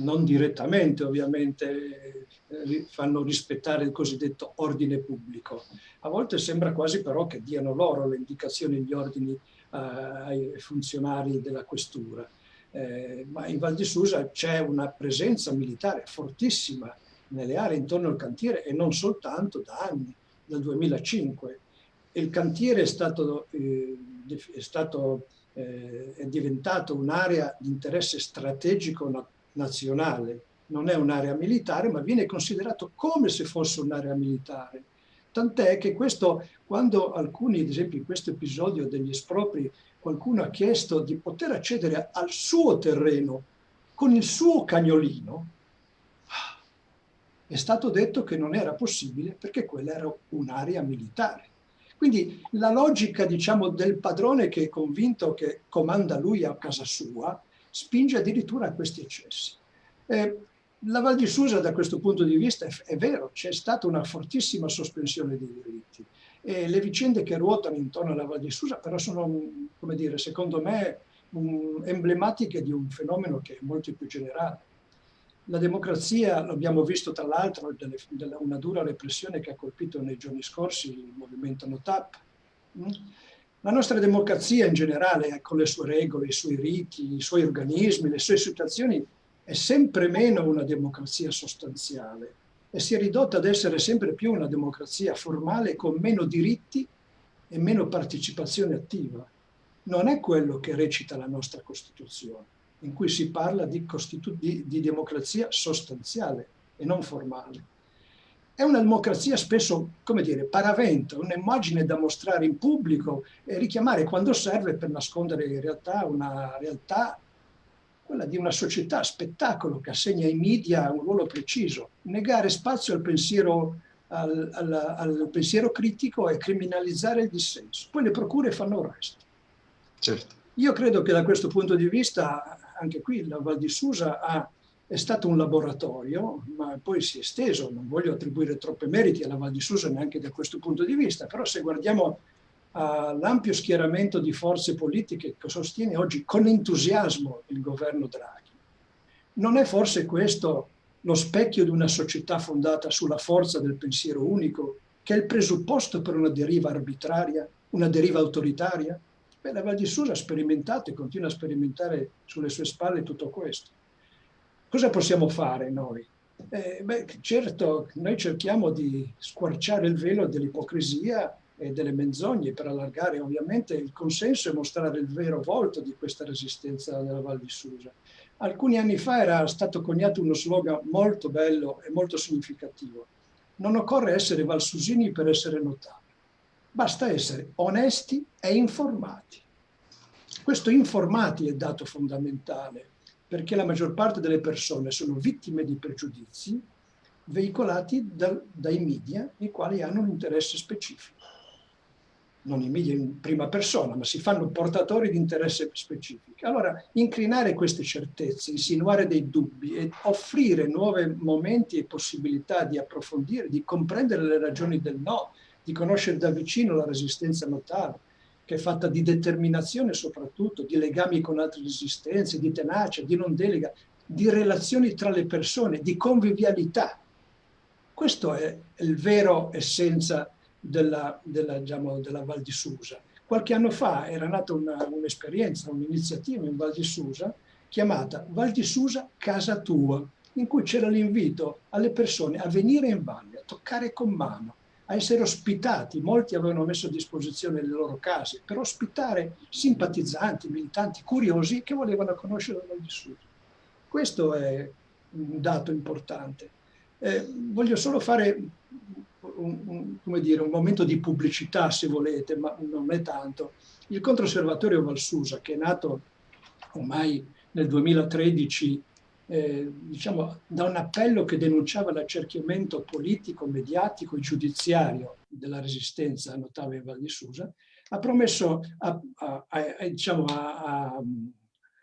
non direttamente ovviamente eh, fanno rispettare il cosiddetto ordine pubblico. A volte sembra quasi però che diano loro le indicazioni gli ordini eh, ai funzionari della questura. Eh, ma in Val di Susa c'è una presenza militare fortissima nelle aree intorno al cantiere e non soltanto da anni. dal 2005 e il cantiere è stato, eh, è, stato eh, è diventato un'area di interesse strategico nazionale, non è un'area militare, ma viene considerato come se fosse un'area militare. Tant'è che questo, quando alcuni, ad esempio in questo episodio degli espropri, qualcuno ha chiesto di poter accedere al suo terreno con il suo cagnolino, è stato detto che non era possibile perché quella era un'area militare. Quindi la logica diciamo, del padrone che è convinto che comanda lui a casa sua spinge addirittura a questi eccessi. Eh, la Val di Susa da questo punto di vista è, è vero, c'è stata una fortissima sospensione dei diritti e le vicende che ruotano intorno alla Val di Susa però sono, come dire, secondo me un, emblematiche di un fenomeno che è molto più generale. La democrazia, l'abbiamo visto tra l'altro, una dura repressione che ha colpito nei giorni scorsi il movimento NOTAP. La nostra democrazia in generale, con le sue regole, i suoi riti, i suoi organismi, le sue situazioni, è sempre meno una democrazia sostanziale e si è ridotta ad essere sempre più una democrazia formale con meno diritti e meno partecipazione attiva. Non è quello che recita la nostra Costituzione, in cui si parla di, di, di democrazia sostanziale e non formale. È una democrazia spesso, come dire, paravento, un'immagine da mostrare in pubblico e richiamare quando serve per nascondere in realtà una realtà quella di una società spettacolo che assegna ai media un ruolo preciso, negare spazio al pensiero, al, al, al pensiero critico e criminalizzare il dissenso. Poi le procure fanno il resto. Certo. Io credo che da questo punto di vista, anche qui la Val di Susa ha, è stato un laboratorio, ma poi si è esteso, non voglio attribuire troppi meriti alla Val di Susa neanche da questo punto di vista, però se guardiamo all'ampio schieramento di forze politiche che sostiene oggi con entusiasmo il governo Draghi. Non è forse questo lo specchio di una società fondata sulla forza del pensiero unico, che è il presupposto per una deriva arbitraria, una deriva autoritaria? Beh, la Val di Susa ha sperimentato e continua a sperimentare sulle sue spalle tutto questo. Cosa possiamo fare noi? Eh, beh, certo, noi cerchiamo di squarciare il velo dell'ipocrisia e delle menzogne per allargare ovviamente il consenso e mostrare il vero volto di questa resistenza della Val di Susa. Alcuni anni fa era stato coniato uno slogan molto bello e molto significativo. Non occorre essere valsusini per essere notati, basta essere onesti e informati. Questo informati è dato fondamentale perché la maggior parte delle persone sono vittime di pregiudizi veicolati da, dai media, i quali hanno un interesse specifico non in media in prima persona, ma si fanno portatori di interesse specifico. Allora, incrinare queste certezze, insinuare dei dubbi e offrire nuovi momenti e possibilità di approfondire, di comprendere le ragioni del no, di conoscere da vicino la resistenza notale, che è fatta di determinazione soprattutto, di legami con altre resistenze, di tenacia, di non delega, di relazioni tra le persone, di convivialità. Questo è il vero essenza della, della, diciamo, della Val di Susa. Qualche anno fa era nata un'esperienza, un un'iniziativa in Val di Susa chiamata Val di Susa Casa Tua, in cui c'era l'invito alle persone a venire in valle, a toccare con mano, a essere ospitati. Molti avevano messo a disposizione le loro case per ospitare simpatizzanti, militanti, curiosi che volevano conoscere di Susa. Questo è un dato importante. Eh, voglio solo fare un, un, dire, un, momento di pubblicità, se volete, ma non è tanto. Il Controservatorio Valsusa, che è nato ormai nel 2013 eh, diciamo, da un appello che denunciava l'accerchiamento politico, mediatico e giudiziario della resistenza a Notave e Val di Susa, ha promesso a, a, a, diciamo,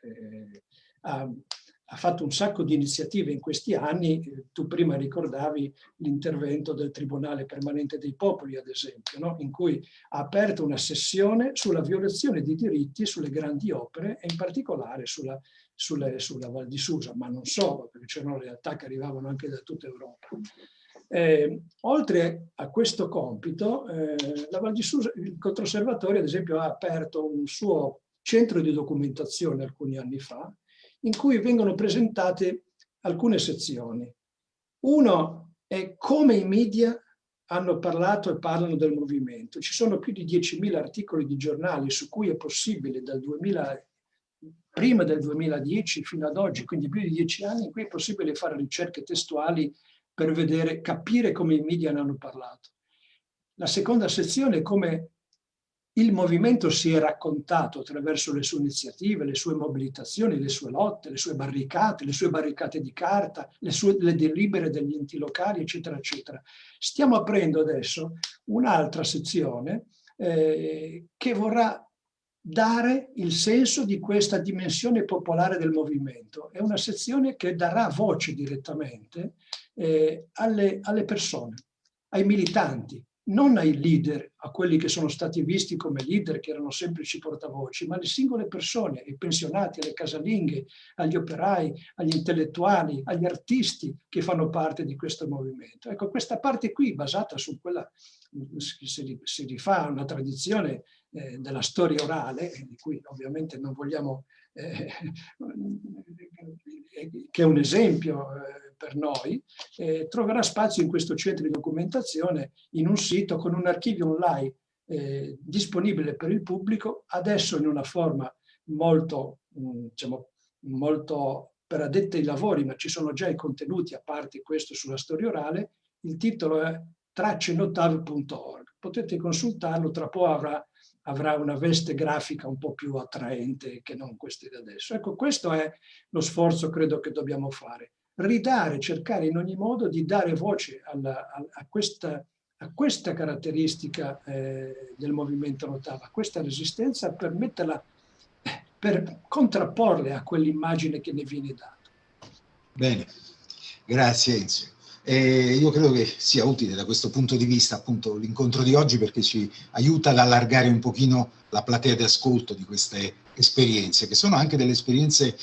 eh, ha fatto un sacco di iniziative in questi anni, tu prima ricordavi l'intervento del Tribunale Permanente dei Popoli, ad esempio, no? in cui ha aperto una sessione sulla violazione di diritti sulle grandi opere e in particolare sulla, sulle, sulla Val di Susa, ma non solo, perché c'erano realtà che arrivavano anche da tutta Europa. Eh, oltre a questo compito, eh, la Val di Susa, il Controservatorio, ad esempio, ha aperto un suo centro di documentazione alcuni anni fa, in cui vengono presentate alcune sezioni. Uno è come i media hanno parlato e parlano del movimento. Ci sono più di 10.000 articoli di giornali su cui è possibile dal 2000, prima del 2010 fino ad oggi, quindi più di dieci anni, in cui è possibile fare ricerche testuali per vedere, capire come i media ne hanno parlato. La seconda sezione è come il movimento si è raccontato attraverso le sue iniziative, le sue mobilitazioni, le sue lotte, le sue barricate, le sue barricate di carta, le, sue, le delibere degli enti locali, eccetera, eccetera. Stiamo aprendo adesso un'altra sezione eh, che vorrà dare il senso di questa dimensione popolare del movimento. È una sezione che darà voce direttamente eh, alle, alle persone, ai militanti, non ai leader, a quelli che sono stati visti come leader, che erano semplici portavoci, ma alle singole persone, ai pensionati, alle casalinghe, agli operai, agli intellettuali, agli artisti che fanno parte di questo movimento. Ecco, questa parte qui, basata su quella, si, rifà a una tradizione eh, della storia orale, di cui ovviamente non vogliamo, eh, che è un esempio eh, per noi, eh, troverà spazio in questo centro di documentazione in un sito con un archivio online eh, disponibile per il pubblico, adesso in una forma molto, mh, diciamo, molto per addetti ai lavori, ma ci sono già i contenuti, a parte questo sulla storia orale, il titolo è traccenotav.org. Potete consultarlo, tra poco avrà, avrà, una veste grafica un po' più attraente che non queste di adesso. Ecco, questo è lo sforzo credo che dobbiamo fare ridare, cercare in ogni modo di dare voce alla, a, a, questa, a, questa, caratteristica eh, del movimento Notava, a questa resistenza per metterla, per contrapporle a quell'immagine che ne viene data. Bene, grazie Enzo. Eh, io credo che sia utile da questo punto di vista appunto l'incontro di oggi perché ci aiuta ad allargare un pochino la platea di ascolto di queste esperienze, che sono anche delle esperienze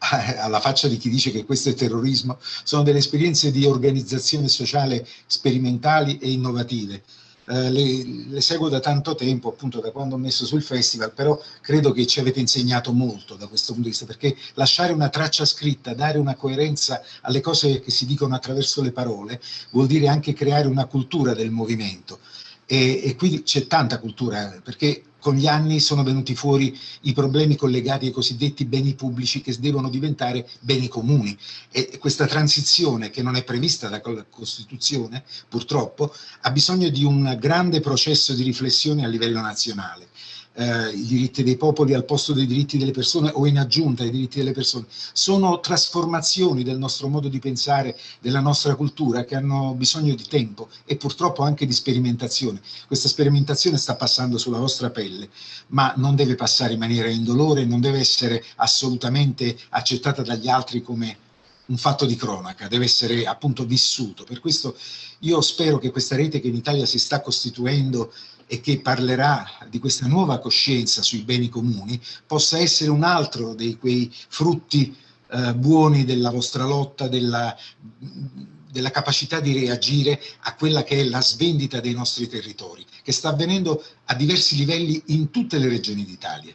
alla faccia di chi dice che questo è terrorismo, sono delle esperienze di organizzazione sociale sperimentali e innovative. Eh, le, le, seguo da tanto tempo, appunto da quando ho messo sul festival, però credo che ci avete insegnato molto da questo punto di vista, perché lasciare una traccia scritta, dare una coerenza alle cose che si dicono attraverso le parole, vuol dire anche creare una cultura del movimento. E, e qui c'è tanta cultura, perché con gli anni sono venuti fuori i problemi collegati ai cosiddetti beni pubblici che devono diventare beni comuni. E questa transizione che non è prevista dalla Costituzione purtroppo ha bisogno di un grande processo di riflessione a livello nazionale eh, i diritti dei popoli al posto dei diritti delle persone o in aggiunta ai diritti delle persone, sono trasformazioni del nostro modo di pensare, della nostra cultura che hanno bisogno di tempo e purtroppo anche di sperimentazione. Questa sperimentazione sta passando sulla vostra pelle, ma non deve passare in maniera indolore, non deve essere assolutamente accettata dagli altri come un fatto di cronaca, deve essere appunto vissuto. Per questo io spero che questa rete che in Italia si sta costituendo e che parlerà di questa nuova coscienza sui beni comuni possa essere un altro dei quei frutti eh, buoni della vostra lotta, della, della capacità di reagire a quella che è la svendita dei nostri territori, che sta avvenendo a diversi livelli in tutte le regioni d'Italia.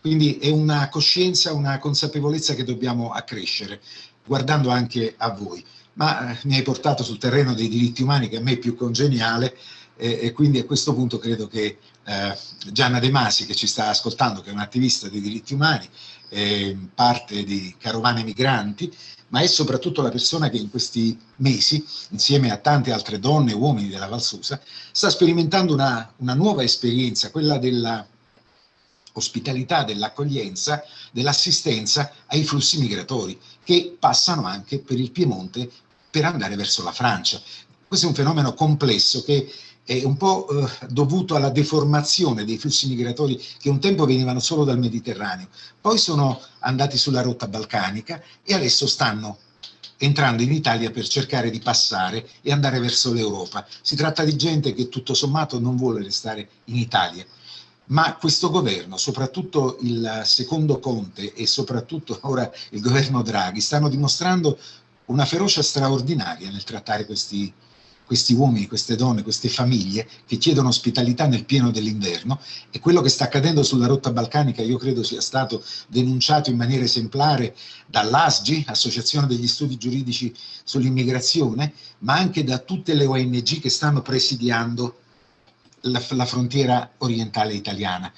Quindi è una coscienza, una consapevolezza che dobbiamo accrescere, guardando anche a voi. Ma eh, mi hai portato sul terreno dei diritti umani, che a me è più congeniale, e, e quindi a questo punto credo che eh, Gianna De Masi che ci sta ascoltando, che è un'attivista dei diritti umani, eh, parte di Carovane Migranti, ma è soprattutto la persona che in questi mesi, insieme a tante altre donne e uomini della Valsusa, sta sperimentando una, una nuova esperienza, quella della ospitalità, dell'accoglienza, dell'assistenza ai flussi migratori che passano anche per il Piemonte per andare verso la Francia. Questo è un fenomeno complesso che è un po' eh, dovuto alla deformazione dei flussi migratori che un tempo venivano solo dal Mediterraneo, poi sono andati sulla rotta balcanica e adesso stanno entrando in Italia per cercare di passare e andare verso l'Europa. Si tratta di gente che tutto sommato non vuole restare in Italia, ma questo governo, soprattutto il secondo Conte e soprattutto [laughs] ora il governo Draghi, stanno dimostrando una ferocia straordinaria nel trattare questi questi uomini, queste donne, queste famiglie che chiedono ospitalità nel pieno dell'inverno e quello che sta accadendo sulla rotta balcanica io credo sia stato denunciato in maniera esemplare dall'ASGI, Associazione degli Studi Giuridici sull'Immigrazione, ma anche da tutte le ONG che stanno presidiando la, la frontiera orientale italiana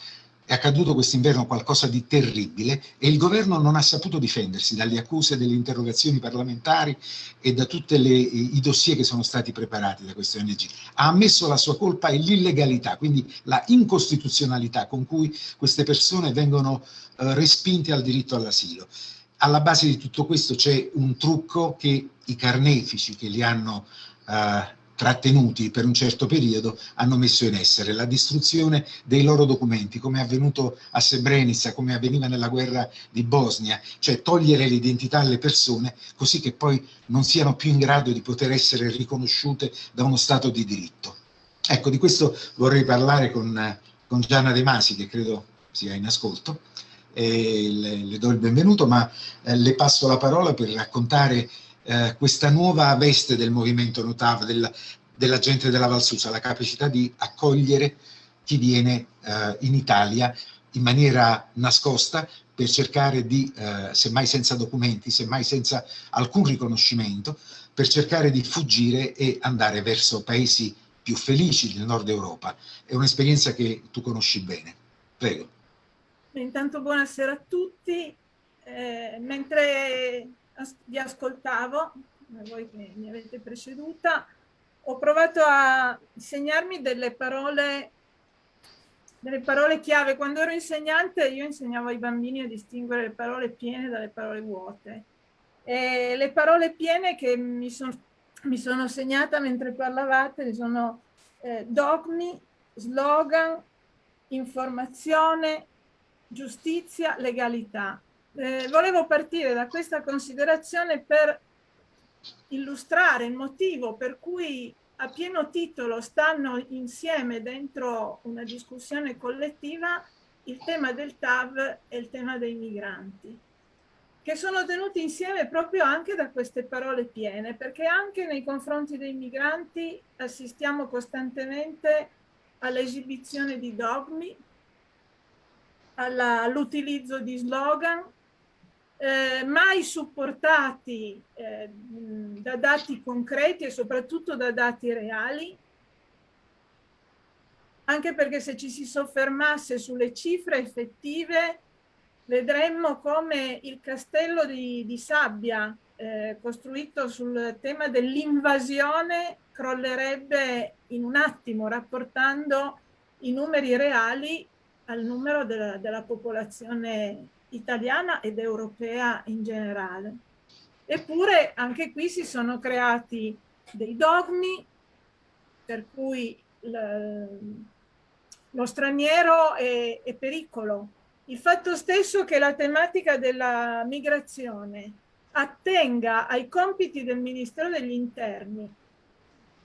è accaduto quest'inverno qualcosa di terribile e il governo non ha saputo difendersi dalle accuse delle interrogazioni parlamentari e da tutti i dossier che sono stati preparati da queste ONG. Ha ammesso la sua colpa e l'illegalità, quindi la incostituzionalità con cui queste persone vengono eh, respinte al diritto all'asilo. Alla base di tutto questo c'è un trucco che i carnefici che li hanno eh, trattenuti per un certo periodo hanno messo in essere la distruzione dei loro documenti, come è avvenuto a Srebrenica, come avveniva nella guerra di Bosnia, cioè togliere l'identità alle persone così che poi non siano più in grado di poter essere riconosciute da uno Stato di diritto. Ecco, di questo vorrei parlare con, con Gianna De Masi, che credo sia in ascolto, le, le do il benvenuto, ma eh, le passo la parola per raccontare eh, questa nuova veste del movimento Notav, del, della gente della Valsusa, la capacità di accogliere chi viene eh, in Italia in maniera nascosta per cercare di, eh, semmai senza documenti, semmai senza alcun riconoscimento, per cercare di fuggire e andare verso paesi più felici del nord Europa. È un'esperienza che tu conosci bene. Prego. Intanto buonasera a tutti. Eh, mentre vi ascoltavo, voi che mi avete preceduta, ho provato a segnarmi delle parole, delle parole chiave. Quando ero insegnante io insegnavo ai bambini a distinguere le parole piene dalle parole vuote. E le parole piene che mi, son, mi sono segnata mentre parlavate sono eh, dogmi, slogan, informazione, giustizia, legalità eh, volevo partire da questa considerazione per illustrare il motivo per cui a pieno titolo stanno insieme dentro una discussione collettiva il tema del TAV e il tema dei migranti, che sono tenuti insieme proprio anche da queste parole piene, perché anche nei confronti dei migranti assistiamo costantemente all'esibizione di dogmi, all'utilizzo di slogan, eh, mai supportati eh, da dati concreti e soprattutto da dati reali, anche perché se ci si soffermasse sulle cifre effettive vedremmo come il castello di, di sabbia eh, costruito sul tema dell'invasione crollerebbe in un attimo rapportando i numeri reali al numero della, della popolazione italiana ed europea in generale. Eppure anche qui si sono creati dei dogmi per cui lo straniero è, è pericolo. Il fatto stesso che la tematica della migrazione attenga ai compiti del Ministero degli Interni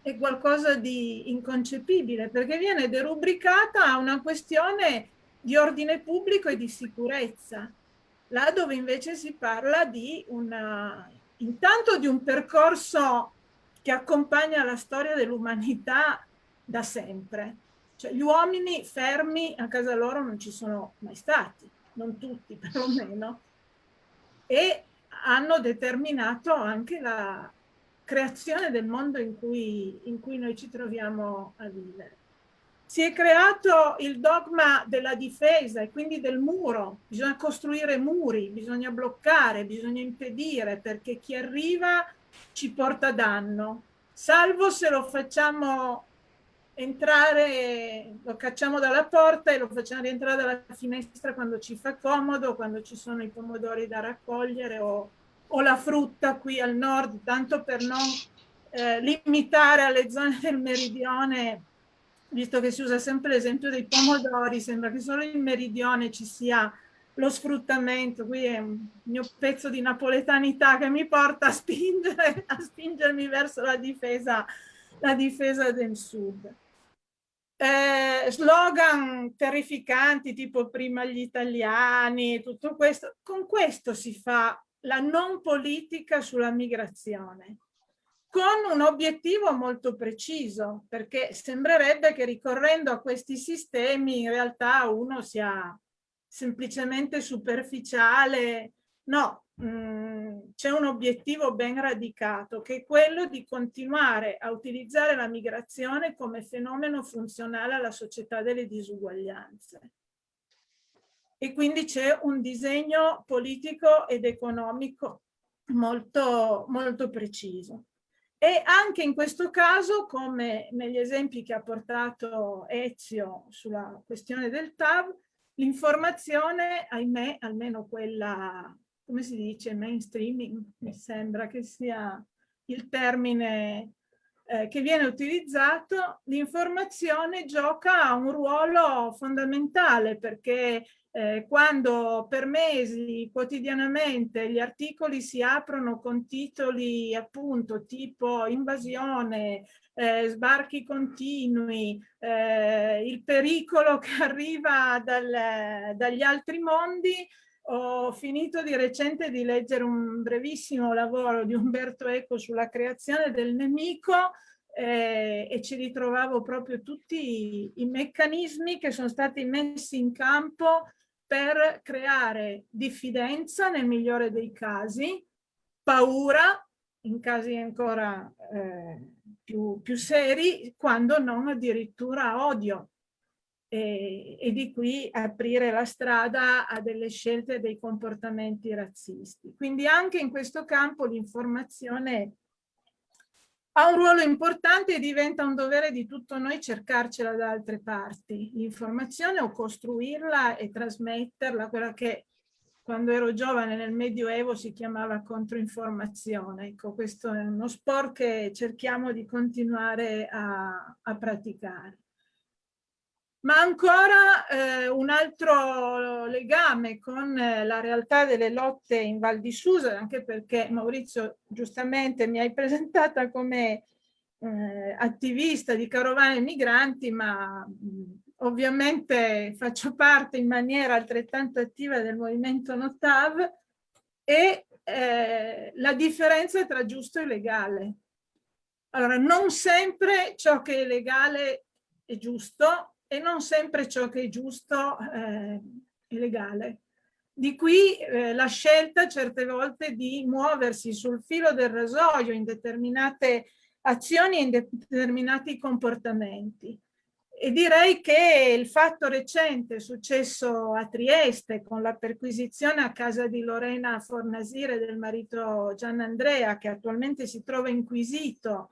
è qualcosa di inconcepibile perché viene derubricata a una questione di ordine pubblico e di sicurezza là dove invece si parla di una, intanto di un percorso che accompagna la storia dell'umanità da sempre. Cioè, gli uomini fermi a casa loro non ci sono mai stati, non tutti [laughs] perlomeno, e hanno determinato anche la creazione del mondo in cui, in cui noi ci troviamo a vivere. Si è creato il dogma della difesa e quindi del muro. Bisogna costruire muri, bisogna bloccare, bisogna impedire perché chi arriva ci porta danno. Salvo se lo facciamo entrare, lo cacciamo dalla porta e lo facciamo rientrare dalla finestra quando ci fa comodo, quando ci sono i pomodori da raccogliere o, o la frutta qui al nord, tanto per non eh, limitare alle zone del meridione visto che si usa sempre l'esempio dei pomodori, sembra che solo in meridione ci sia lo sfruttamento, qui è un mio pezzo di napoletanità che mi porta a, spingere, a spingermi verso la difesa, la difesa del sud. Eh, slogan terrificanti tipo prima gli italiani, tutto questo, con questo si fa la non politica sulla migrazione. Con un obiettivo molto preciso, perché sembrerebbe che ricorrendo a questi sistemi in realtà uno sia semplicemente superficiale. No, mm, c'è un obiettivo ben radicato che è quello di continuare a utilizzare la migrazione come fenomeno funzionale alla società delle disuguaglianze. E quindi c'è un disegno politico ed economico molto, molto preciso. E anche in questo caso, come negli esempi che ha portato Ezio sulla questione del TAV, l'informazione, ahimè, almeno quella, come si dice, mainstreaming, mi sembra che sia il termine eh, che viene utilizzato, l'informazione gioca un ruolo fondamentale perché eh, quando per mesi quotidianamente gli articoli si aprono con titoli appunto tipo invasione, eh, sbarchi continui, eh, il pericolo che arriva dal, dagli altri mondi, ho finito di recente di leggere un brevissimo lavoro di Umberto Eco sulla creazione del nemico eh, e ci ritrovavo proprio tutti i, i meccanismi che sono stati messi in campo per creare diffidenza nel migliore dei casi, paura in casi ancora eh, più, più, seri, quando non addirittura odio. E, e, di qui aprire la strada a delle scelte e dei comportamenti razzisti. Quindi anche in questo campo l'informazione ha un ruolo importante e diventa un dovere di tutto noi cercarcela da altre parti, l'informazione o costruirla e trasmetterla, quella che quando ero giovane nel Medioevo si chiamava controinformazione. Ecco, questo è uno sport che cerchiamo di continuare a, a praticare. Ma ancora eh, un altro legame con eh, la realtà delle lotte in Val di Susa, anche perché Maurizio giustamente mi hai [laughs] presentata come eh, attivista di carovane migranti, ma mh, ovviamente faccio parte in maniera altrettanto attiva del movimento Notav e eh, la differenza tra giusto e legale. Allora, non sempre ciò che è legale è giusto, e non sempre ciò che è giusto eh, è legale. Di qui eh, la scelta certe volte di muoversi sul filo del rasoio in determinate azioni e in determinati comportamenti. E direi che il fatto recente successo a Trieste con la perquisizione a casa di Lorena Fornasire del marito Gian Andrea, che attualmente si trova inquisito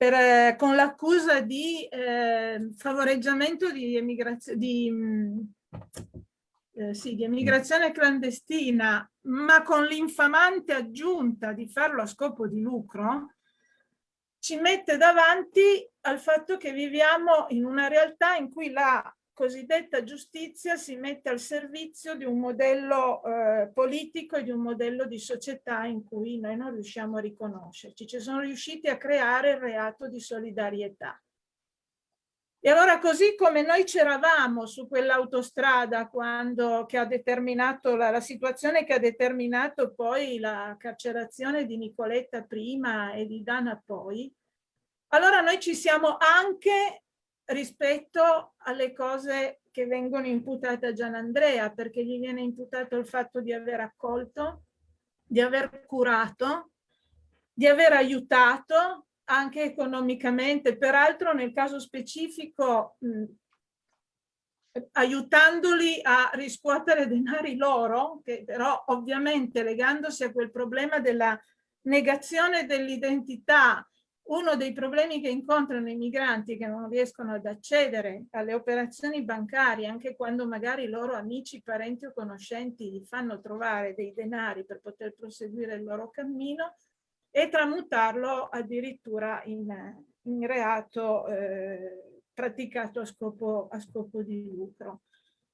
per, eh, con l'accusa di eh, favoreggiamento di, emigrazione, di, mm, eh, sì, di emigrazione clandestina, ma con l'infamante aggiunta di farlo a scopo di lucro, ci mette davanti al fatto che viviamo in una realtà in cui la cosiddetta giustizia si mette al servizio di un modello eh, politico e di un modello di società in cui noi non riusciamo a riconoscerci. Ci sono riusciti a creare il reato di solidarietà. E allora così come noi c'eravamo su quell'autostrada quando che ha determinato la, la, situazione che ha determinato poi la carcerazione di Nicoletta prima e di Dana poi, allora noi ci siamo anche rispetto alle cose che vengono imputate a Gian Andrea, perché gli viene imputato il fatto di aver accolto, di aver curato, di aver aiutato anche economicamente, peraltro nel caso specifico mh, aiutandoli a riscuotere denari loro, che però ovviamente legandosi a quel problema della negazione dell'identità uno dei problemi che incontrano i migranti che non riescono ad accedere alle operazioni bancarie, anche quando magari i loro amici, parenti o conoscenti gli fanno trovare dei denari per poter proseguire il loro cammino, e tramutarlo addirittura in, in reato eh, praticato a scopo, a scopo di lucro.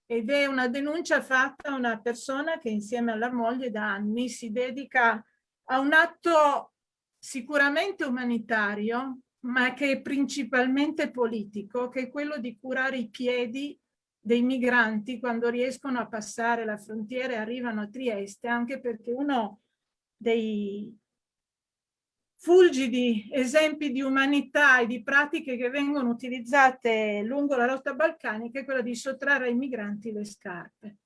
Ed è una denuncia fatta a una persona che insieme alla moglie da anni si dedica a un atto sicuramente umanitario, ma che è principalmente politico, che è quello di curare i piedi dei migranti quando riescono a passare la frontiera e arrivano a Trieste, anche perché uno dei, fulgidi esempi di umanità e di pratiche che vengono utilizzate lungo la rotta balcanica è quella di sottrarre ai migranti le scarpe,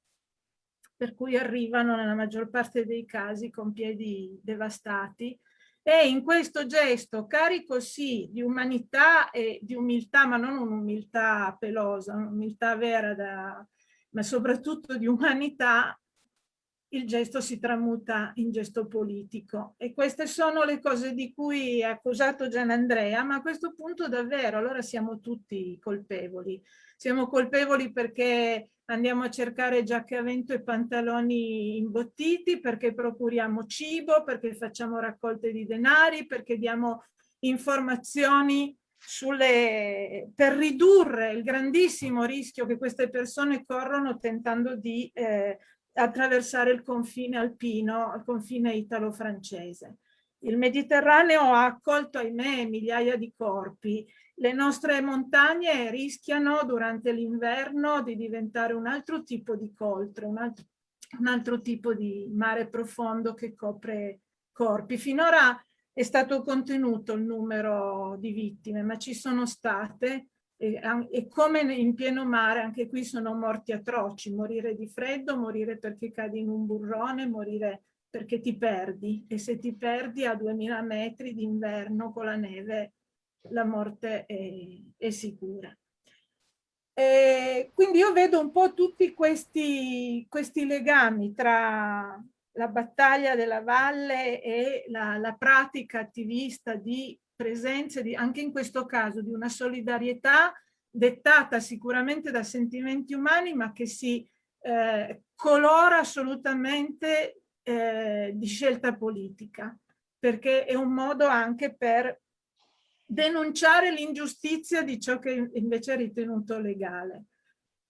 per cui arrivano nella maggior parte dei casi con piedi devastati e in questo gesto carico sì di umanità e di umiltà, ma non un'umiltà pelosa, un'umiltà vera, da, ma soprattutto di umanità, il gesto si tramuta in gesto politico. E queste sono le cose di cui ha accusato Gianandrea, ma a questo punto davvero allora siamo tutti colpevoli. Siamo colpevoli perché andiamo a cercare giacche a vento e pantaloni imbottiti, perché procuriamo cibo, perché facciamo raccolte di denari, perché diamo informazioni sulle, per ridurre il grandissimo rischio che queste persone corrono tentando di eh, attraversare il confine alpino, il confine italo-francese. Il Mediterraneo ha accolto, ahimè, migliaia di corpi. Le nostre montagne rischiano durante l'inverno di diventare un altro tipo di coltre, un altro, un altro tipo di mare profondo che copre corpi. Finora è stato contenuto il numero di vittime, ma ci sono state e, e, come in pieno mare anche qui sono morti atroci, morire di freddo, morire perché cadi in un burrone, morire perché ti perdi e se ti perdi a 2000 metri d'inverno con la neve la morte è, è sicura. E quindi io vedo un po' tutti questi, questi legami tra la battaglia della valle e la, la pratica attivista di presenza di, anche in questo caso di una solidarietà dettata sicuramente da sentimenti umani ma che si eh, colora assolutamente eh, di scelta politica perché è un modo anche per denunciare l'ingiustizia di ciò che invece è ritenuto legale.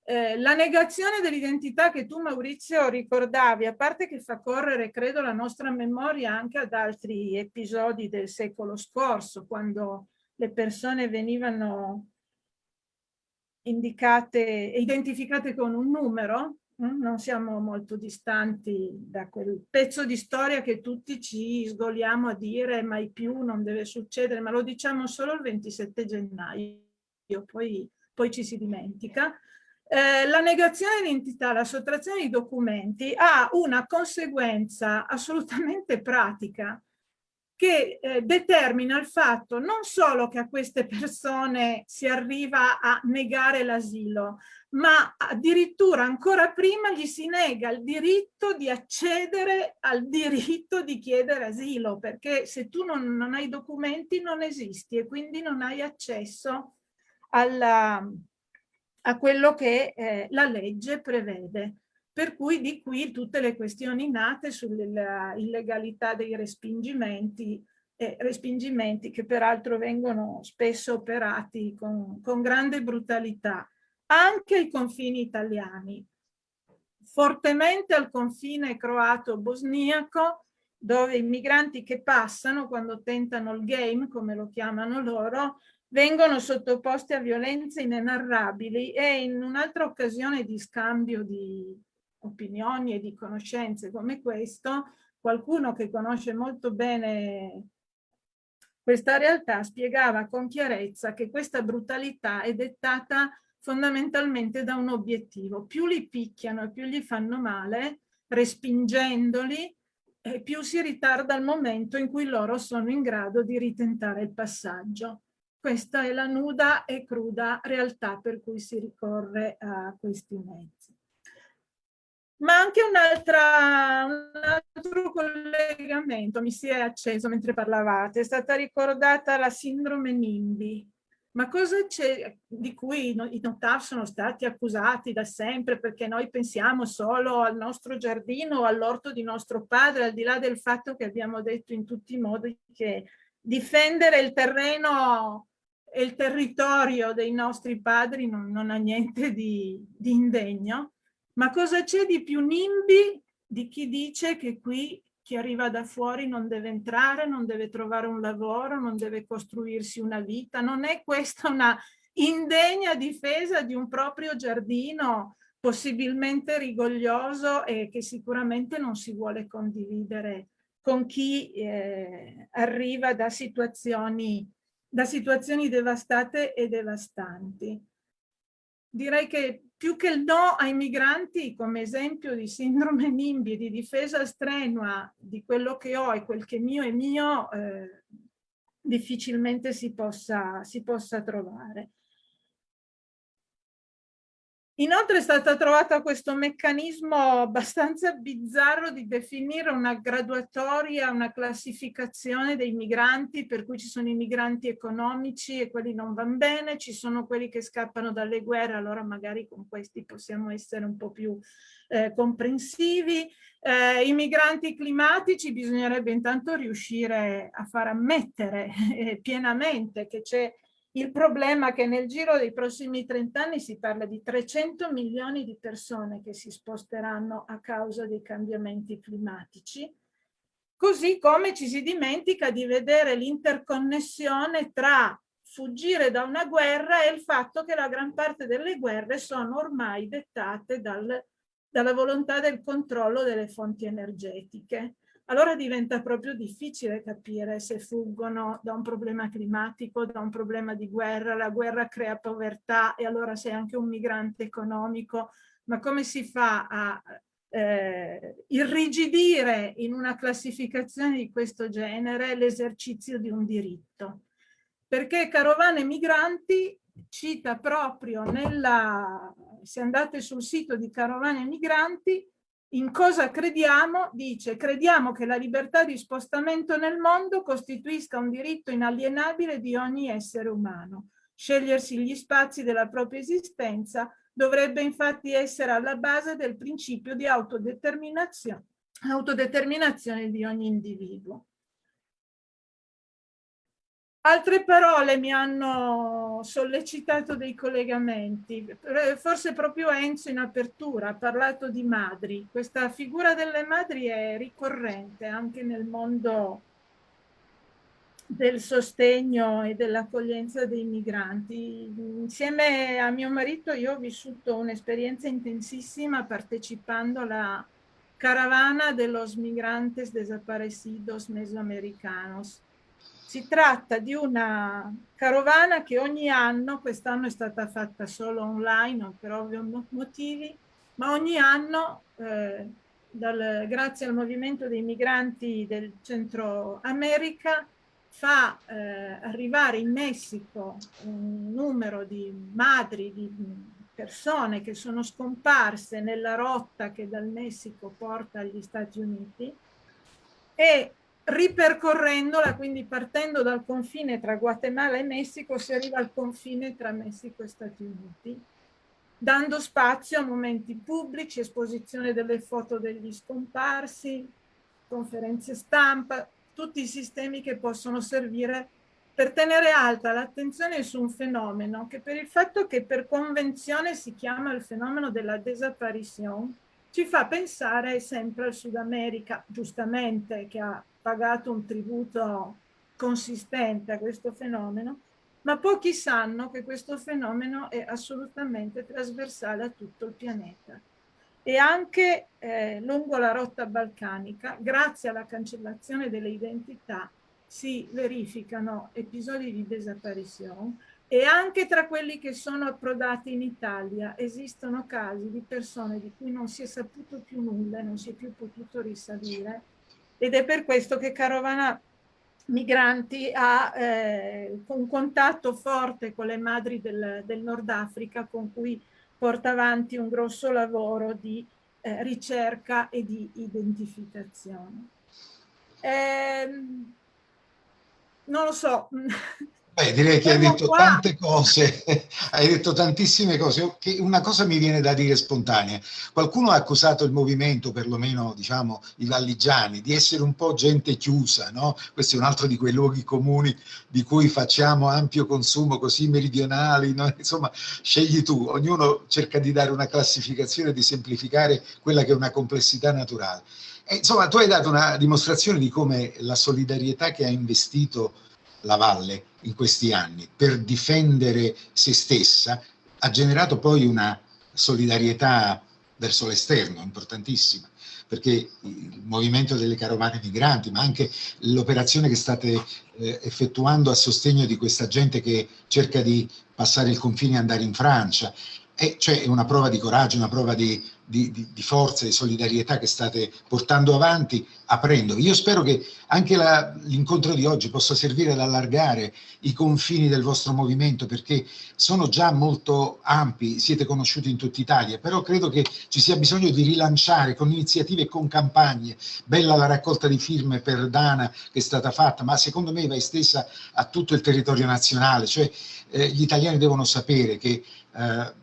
Eh, la negazione dell'identità che tu Maurizio ricordavi, a parte che fa correre credo la nostra memoria anche ad altri episodi del secolo scorso, quando le persone venivano indicate, identificate con un numero? Non siamo molto distanti da quel pezzo di storia che tutti ci sgoliamo a dire mai più, non deve succedere, ma lo diciamo solo il 27 gennaio, poi, poi ci si dimentica. Eh, la negazione di identità, la sottrazione di documenti ha una conseguenza assolutamente pratica che eh, determina il fatto non solo che a queste persone si arriva a negare l'asilo, ma addirittura ancora prima gli si nega il diritto di accedere al diritto di chiedere asilo, perché se tu non, non hai documenti non esisti e quindi non hai accesso alla, a quello che eh, la legge prevede. Per cui di qui tutte le questioni nate sulla illegalità dei respingimenti, eh, respingimenti che peraltro vengono spesso operati con, con grande brutalità, anche ai confini italiani, fortemente al confine croato-bosniaco, dove i migranti che passano quando tentano il game, come lo chiamano loro, vengono sottoposti a violenze inenarrabili e in un'altra occasione di scambio di opinioni e di conoscenze come questo, qualcuno che conosce molto bene questa realtà spiegava con chiarezza che questa brutalità è dettata fondamentalmente da un obiettivo. Più li picchiano e più gli fanno male, respingendoli, e più si ritarda il momento in cui loro sono in grado di ritentare il passaggio. Questa è la nuda e cruda realtà per cui si ricorre a questi mezzi. Ma anche un altro collegamento mi si è acceso mentre parlavate, è stata ricordata la sindrome NIMBY. Ma cosa c'è di cui i notav sono stati accusati da sempre perché noi pensiamo solo al nostro giardino o all'orto di nostro padre, al di là del fatto che abbiamo detto in tutti i modi che difendere il terreno e il territorio dei nostri padri non, non ha niente di, di indegno. Ma cosa c'è di più nimbi di chi dice che qui chi arriva da fuori non deve entrare, non deve trovare un lavoro, non deve costruirsi una vita? Non è questa una indegna difesa di un proprio giardino possibilmente rigoglioso e che sicuramente non si vuole condividere con chi eh, arriva da situazioni, da situazioni devastate e devastanti. Direi che più che il no ai migranti come esempio di sindrome NIMBY, di difesa strenua di quello che ho e quel che mio è mio, eh, difficilmente si possa, si possa trovare. Inoltre è stato trovato questo meccanismo abbastanza bizzarro di definire una graduatoria, una classificazione dei migranti, per cui ci sono i migranti economici e quelli non vanno bene, ci sono quelli che scappano dalle guerre, allora magari con questi possiamo essere un po' più eh, comprensivi. Eh, I migranti climatici bisognerebbe intanto riuscire a far ammettere [laughs] eh, pienamente che c'è il problema è che nel giro dei prossimi 30 anni si parla di 300 milioni di persone che si sposteranno a causa dei cambiamenti climatici, così come ci si dimentica di vedere l'interconnessione tra fuggire da una guerra e il fatto che la gran parte delle guerre sono ormai dettate dal, dalla volontà del controllo delle fonti energetiche allora diventa proprio difficile capire se fuggono da un problema climatico, da un problema di guerra, la guerra crea povertà e allora sei anche un migrante economico, ma come si fa a eh, irrigidire in una classificazione di questo genere l'esercizio di un diritto? Perché Carovane Migranti cita proprio nella, se andate sul sito di Carovane Migranti, in cosa crediamo? Dice, crediamo che la libertà di spostamento nel mondo costituisca un diritto inalienabile di ogni essere umano. Scegliersi gli spazi della propria esistenza dovrebbe infatti essere alla base del principio di autodeterminazione, autodeterminazione di ogni individuo. Altre parole mi hanno sollecitato dei collegamenti, forse proprio Enzo in apertura ha parlato di madri. Questa figura delle madri è ricorrente anche nel mondo del sostegno e dell'accoglienza dei migranti. Insieme a mio marito io ho vissuto un'esperienza intensissima partecipando alla caravana de los migrantes desaparecidos mesoamericanos si tratta di una carovana che ogni anno, quest'anno è stata fatta solo online per ovvi motivi, ma ogni anno, eh, dal, grazie al movimento dei migranti del Centro America, fa eh, arrivare in Messico un numero di madri, di persone che sono scomparse nella rotta che dal Messico porta agli Stati Uniti e ripercorrendola, quindi partendo dal confine tra Guatemala e Messico, si arriva al confine tra Messico e Stati Uniti, dando spazio a momenti pubblici, esposizione delle foto degli scomparsi, conferenze stampa, tutti i sistemi che possono servire per tenere alta l'attenzione su un fenomeno che per il fatto che per convenzione si chiama il fenomeno della desaparizione, ci fa pensare sempre al Sud America, giustamente, che ha pagato un tributo consistente a questo fenomeno, ma pochi sanno che questo fenomeno è assolutamente trasversale a tutto il pianeta. E anche eh, lungo la rotta balcanica, grazie alla cancellazione delle identità, si verificano episodi di desaparizione e anche tra quelli che sono approdati in Italia esistono casi di persone di cui non si è saputo più nulla, non si è più potuto risalire ed è per questo che Carovana Migranti ha eh, un contatto forte con le madri del, del, Nord Africa con cui porta avanti un grosso lavoro di eh, ricerca e di identificazione. Eh, non lo so, [laughs] Beh, direi che hai detto qua. tante cose, [laughs] hai detto tantissime cose. Una cosa mi viene da dire spontanea. Qualcuno ha accusato il movimento, perlomeno diciamo i valligiani, di essere un po' gente chiusa, no? Questo è un altro di quei luoghi comuni di cui facciamo ampio consumo, così meridionali, no? [laughs] insomma, scegli tu. Ognuno cerca di dare una classificazione, di semplificare quella che è una complessità naturale. E, insomma, tu hai dato una dimostrazione di come la solidarietà che ha investito la Valle in questi anni per difendere se stessa ha generato poi una solidarietà verso l'esterno importantissima. perché il movimento delle carovane migranti, ma anche l'operazione che state eh, effettuando a sostegno di questa gente che cerca di passare il confine e andare in Francia, e cioè è una prova di coraggio, una prova di, di, di, di forza, di solidarietà che state portando avanti, aprendo. Io spero che anche l'incontro di oggi possa servire ad allargare i confini del vostro movimento, perché sono già molto ampi, siete conosciuti in tutta Italia, però credo che ci sia bisogno di rilanciare con iniziative e con campagne. Bella la raccolta di firme per Dana che è stata fatta, ma secondo me va estesa a tutto il territorio nazionale, cioè eh, gli italiani devono sapere che eh,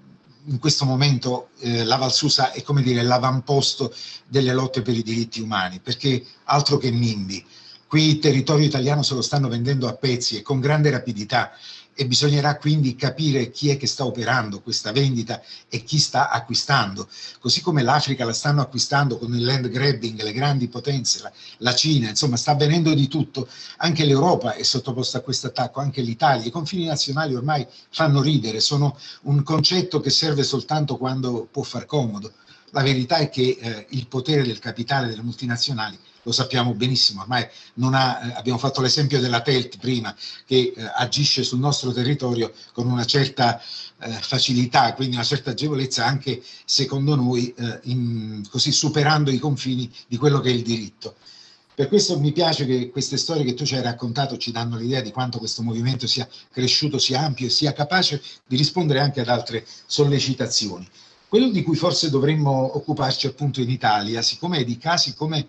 in questo momento eh, la Valsusa è come dire l'avamposto delle lotte per i diritti umani, perché altro che NIMBY. Qui il territorio italiano se lo stanno vendendo a pezzi e con grande rapidità e bisognerà quindi capire chi è che sta operando questa vendita e chi sta acquistando. Così come l'Africa la stanno acquistando con il land grabbing, le grandi potenze, la, la Cina, insomma sta avvenendo di tutto. Anche l'Europa è sottoposta a questo attacco, anche l'Italia. I confini nazionali ormai fanno ridere, sono un concetto che serve soltanto quando può far comodo. La verità è che eh, il potere del capitale delle multinazionali lo sappiamo benissimo, ormai ha, eh, abbiamo fatto l'esempio della TELT prima, che eh, agisce sul nostro territorio con una certa eh, facilità, quindi una certa agevolezza anche secondo noi, eh, in, così superando i confini di quello che è il diritto. Per questo mi piace che queste storie che tu ci hai raccontato ci danno l'idea di quanto questo movimento sia cresciuto, sia ampio e sia capace di rispondere anche ad altre sollecitazioni. Quello di cui forse dovremmo occuparci appunto in Italia, siccome di casi come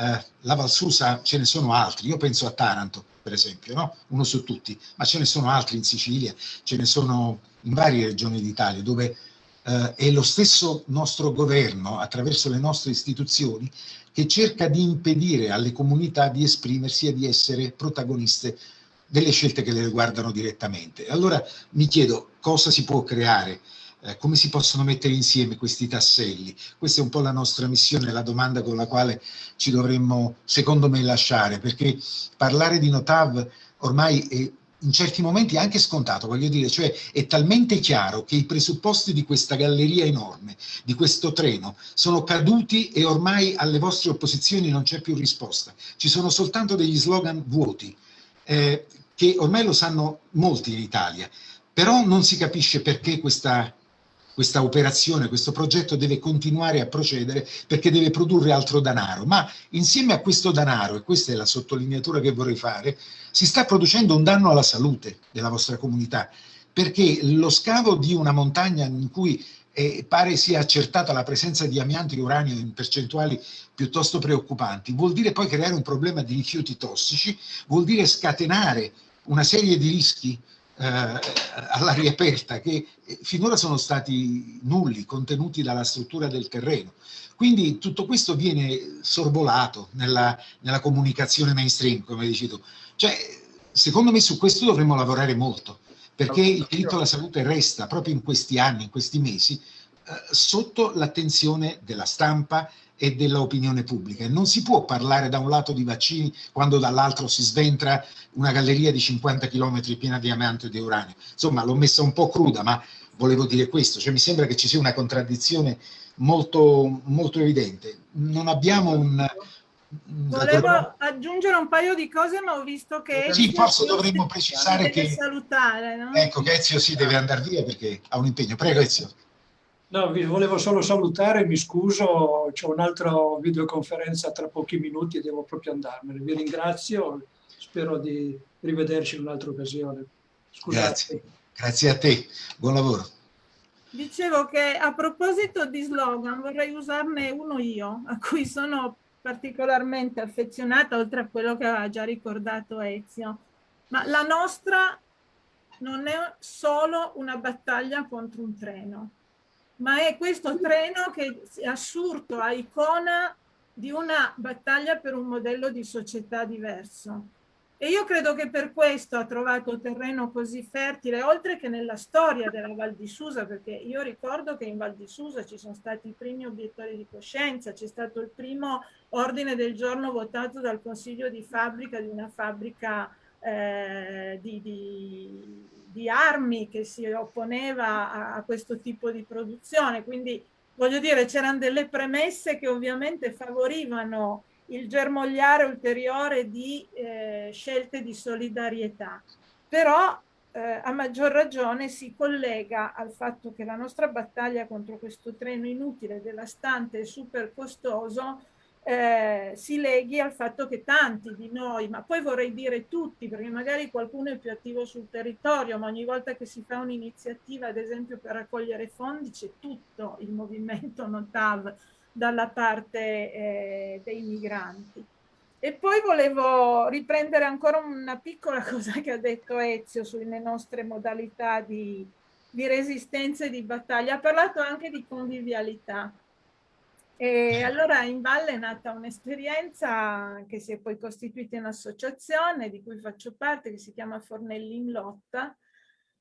eh, la Valsusa ce ne sono altri, io penso a Taranto per esempio, no? uno su tutti, ma ce ne sono altri in Sicilia, ce ne sono in varie regioni d'Italia dove eh, è lo stesso nostro governo attraverso le nostre istituzioni che cerca di impedire alle comunità di esprimersi e di essere protagoniste delle scelte che le riguardano direttamente. Allora mi chiedo cosa si può creare eh, come si possono mettere insieme questi tasselli? Questa è un po' la nostra missione, la domanda con la quale ci dovremmo, secondo me, lasciare, perché parlare di Notav ormai è in certi momenti anche scontato, voglio dire, cioè è talmente chiaro che i presupposti di questa galleria enorme, di questo treno, sono caduti e ormai alle vostre opposizioni non c'è più risposta. Ci sono soltanto degli slogan vuoti, eh, che ormai lo sanno molti in Italia, però non si capisce perché questa questa operazione, questo progetto deve continuare a procedere perché deve produrre altro denaro, ma insieme a questo denaro, e questa è la sottolineatura che vorrei fare, si sta producendo un danno alla salute della vostra comunità, perché lo scavo di una montagna in cui eh, pare sia accertata la presenza di amianto e uranio in percentuali piuttosto preoccupanti, vuol dire poi creare un problema di rifiuti tossici, vuol dire scatenare una serie di rischi all'aria aperta che finora sono stati nulli, contenuti dalla struttura del terreno. Quindi tutto questo viene sorvolato nella, nella comunicazione mainstream, come dici tu. Cioè, secondo me su questo dovremmo lavorare molto, perché il diritto alla salute resta proprio in questi anni, in questi mesi, eh, sotto l'attenzione della stampa e dell'opinione pubblica. non si può parlare da un lato di vaccini quando dall'altro si sventra una galleria di 50 km piena di amianto e di uranio. Insomma, l'ho messa un po' cruda, ma volevo dire questo. Cioè, mi sembra che ci sia una contraddizione molto, molto evidente. Non abbiamo un... Volevo aggiungere un paio di cose, ma ho visto che... Sì, forse dovremmo precisare che... Salutare, no? Ecco, che Ezio si deve andare via perché ha un impegno. Prego, Ezio. No, vi volevo solo salutare, mi scuso, ho un'altra videoconferenza tra pochi minuti e devo proprio andarmene. Vi ringrazio, spero di rivederci in un'altra occasione. Scusate. Grazie. Grazie a te, buon lavoro. Dicevo che a proposito di slogan vorrei usarne uno io, a cui sono particolarmente affezionata, oltre a quello che aveva già ricordato Ezio. Ma la nostra non è solo una battaglia contro un treno ma è questo treno che è assurto a icona di una battaglia per un modello di società diverso. E io credo che per questo ha trovato terreno così fertile, oltre che nella storia della Val di Susa, perché io ricordo che in Val di Susa ci sono stati i primi obiettori di coscienza, c'è stato il primo ordine del giorno votato dal consiglio di fabbrica di una fabbrica eh, di, di di armi che si opponeva a, a questo tipo di produzione, quindi voglio dire, c'erano delle premesse che ovviamente favorivano il germogliare ulteriore di eh, scelte di solidarietà. Però eh, a maggior ragione si collega al fatto che la nostra battaglia contro questo treno inutile, devastante e super costoso eh, si leghi al fatto che tanti di noi, ma poi vorrei dire tutti, perché magari qualcuno è più attivo sul territorio, ma ogni volta che si fa un'iniziativa, ad esempio per raccogliere fondi, c'è tutto il movimento Notav dalla parte eh, dei migranti. E poi volevo riprendere ancora una piccola [laughs] cosa che ha detto Ezio sulle nostre modalità di, di resistenza e di battaglia. Ha parlato anche di convivialità. E allora in Valle è nata un'esperienza che si è poi costituita in associazione di cui faccio parte, che si chiama Fornelli in Lotta,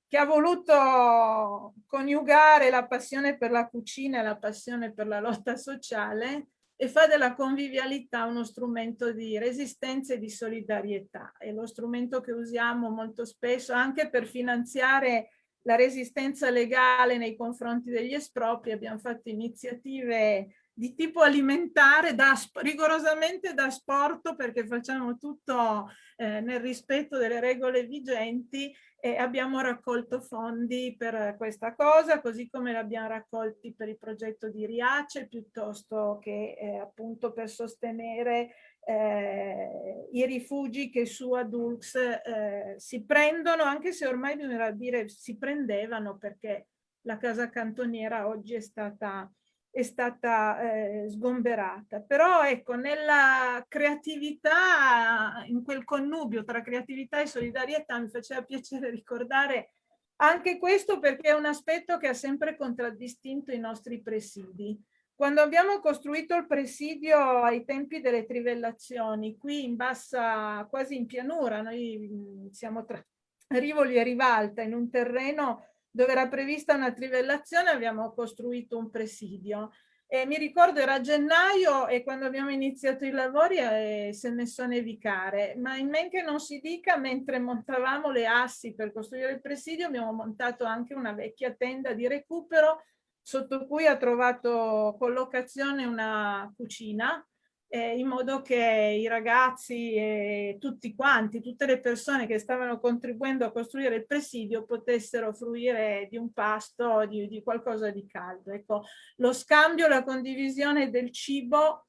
che ha voluto coniugare la passione per la cucina e la passione per la lotta sociale e fa della convivialità uno strumento di resistenza e di solidarietà. È lo strumento che usiamo molto spesso anche per finanziare la resistenza legale nei confronti degli espropri. Abbiamo fatto iniziative di tipo alimentare da, rigorosamente da sport perché facciamo tutto eh, nel rispetto delle regole vigenti e abbiamo raccolto fondi per questa cosa così come li abbiamo raccolti per il progetto di Riace piuttosto che eh, appunto per sostenere eh, i rifugi che su Adulx eh, si prendono anche se ormai bisogna dire si prendevano perché la casa cantoniera oggi è stata è stata eh, sgomberata. Però ecco, nella creatività, in quel connubio tra creatività e solidarietà mi faceva piacere ricordare anche questo perché è un aspetto che ha sempre contraddistinto i nostri presidi. Quando abbiamo costruito il presidio ai tempi delle trivellazioni, qui in bassa, quasi in pianura, noi siamo tra Rivoli e Rivalta, in un terreno dove era prevista una trivellazione abbiamo costruito un presidio. E mi ricordo era gennaio e quando abbiamo iniziato i lavori eh, si è messo a nevicare, ma in men che non si dica, mentre montavamo le assi per costruire il presidio abbiamo montato anche una vecchia tenda di recupero sotto cui ha trovato collocazione una cucina eh, in modo che i ragazzi e tutti quanti, tutte le persone che stavano contribuendo a costruire il presidio potessero fruire di un pasto, di, di qualcosa di caldo. Ecco, lo scambio, la condivisione del cibo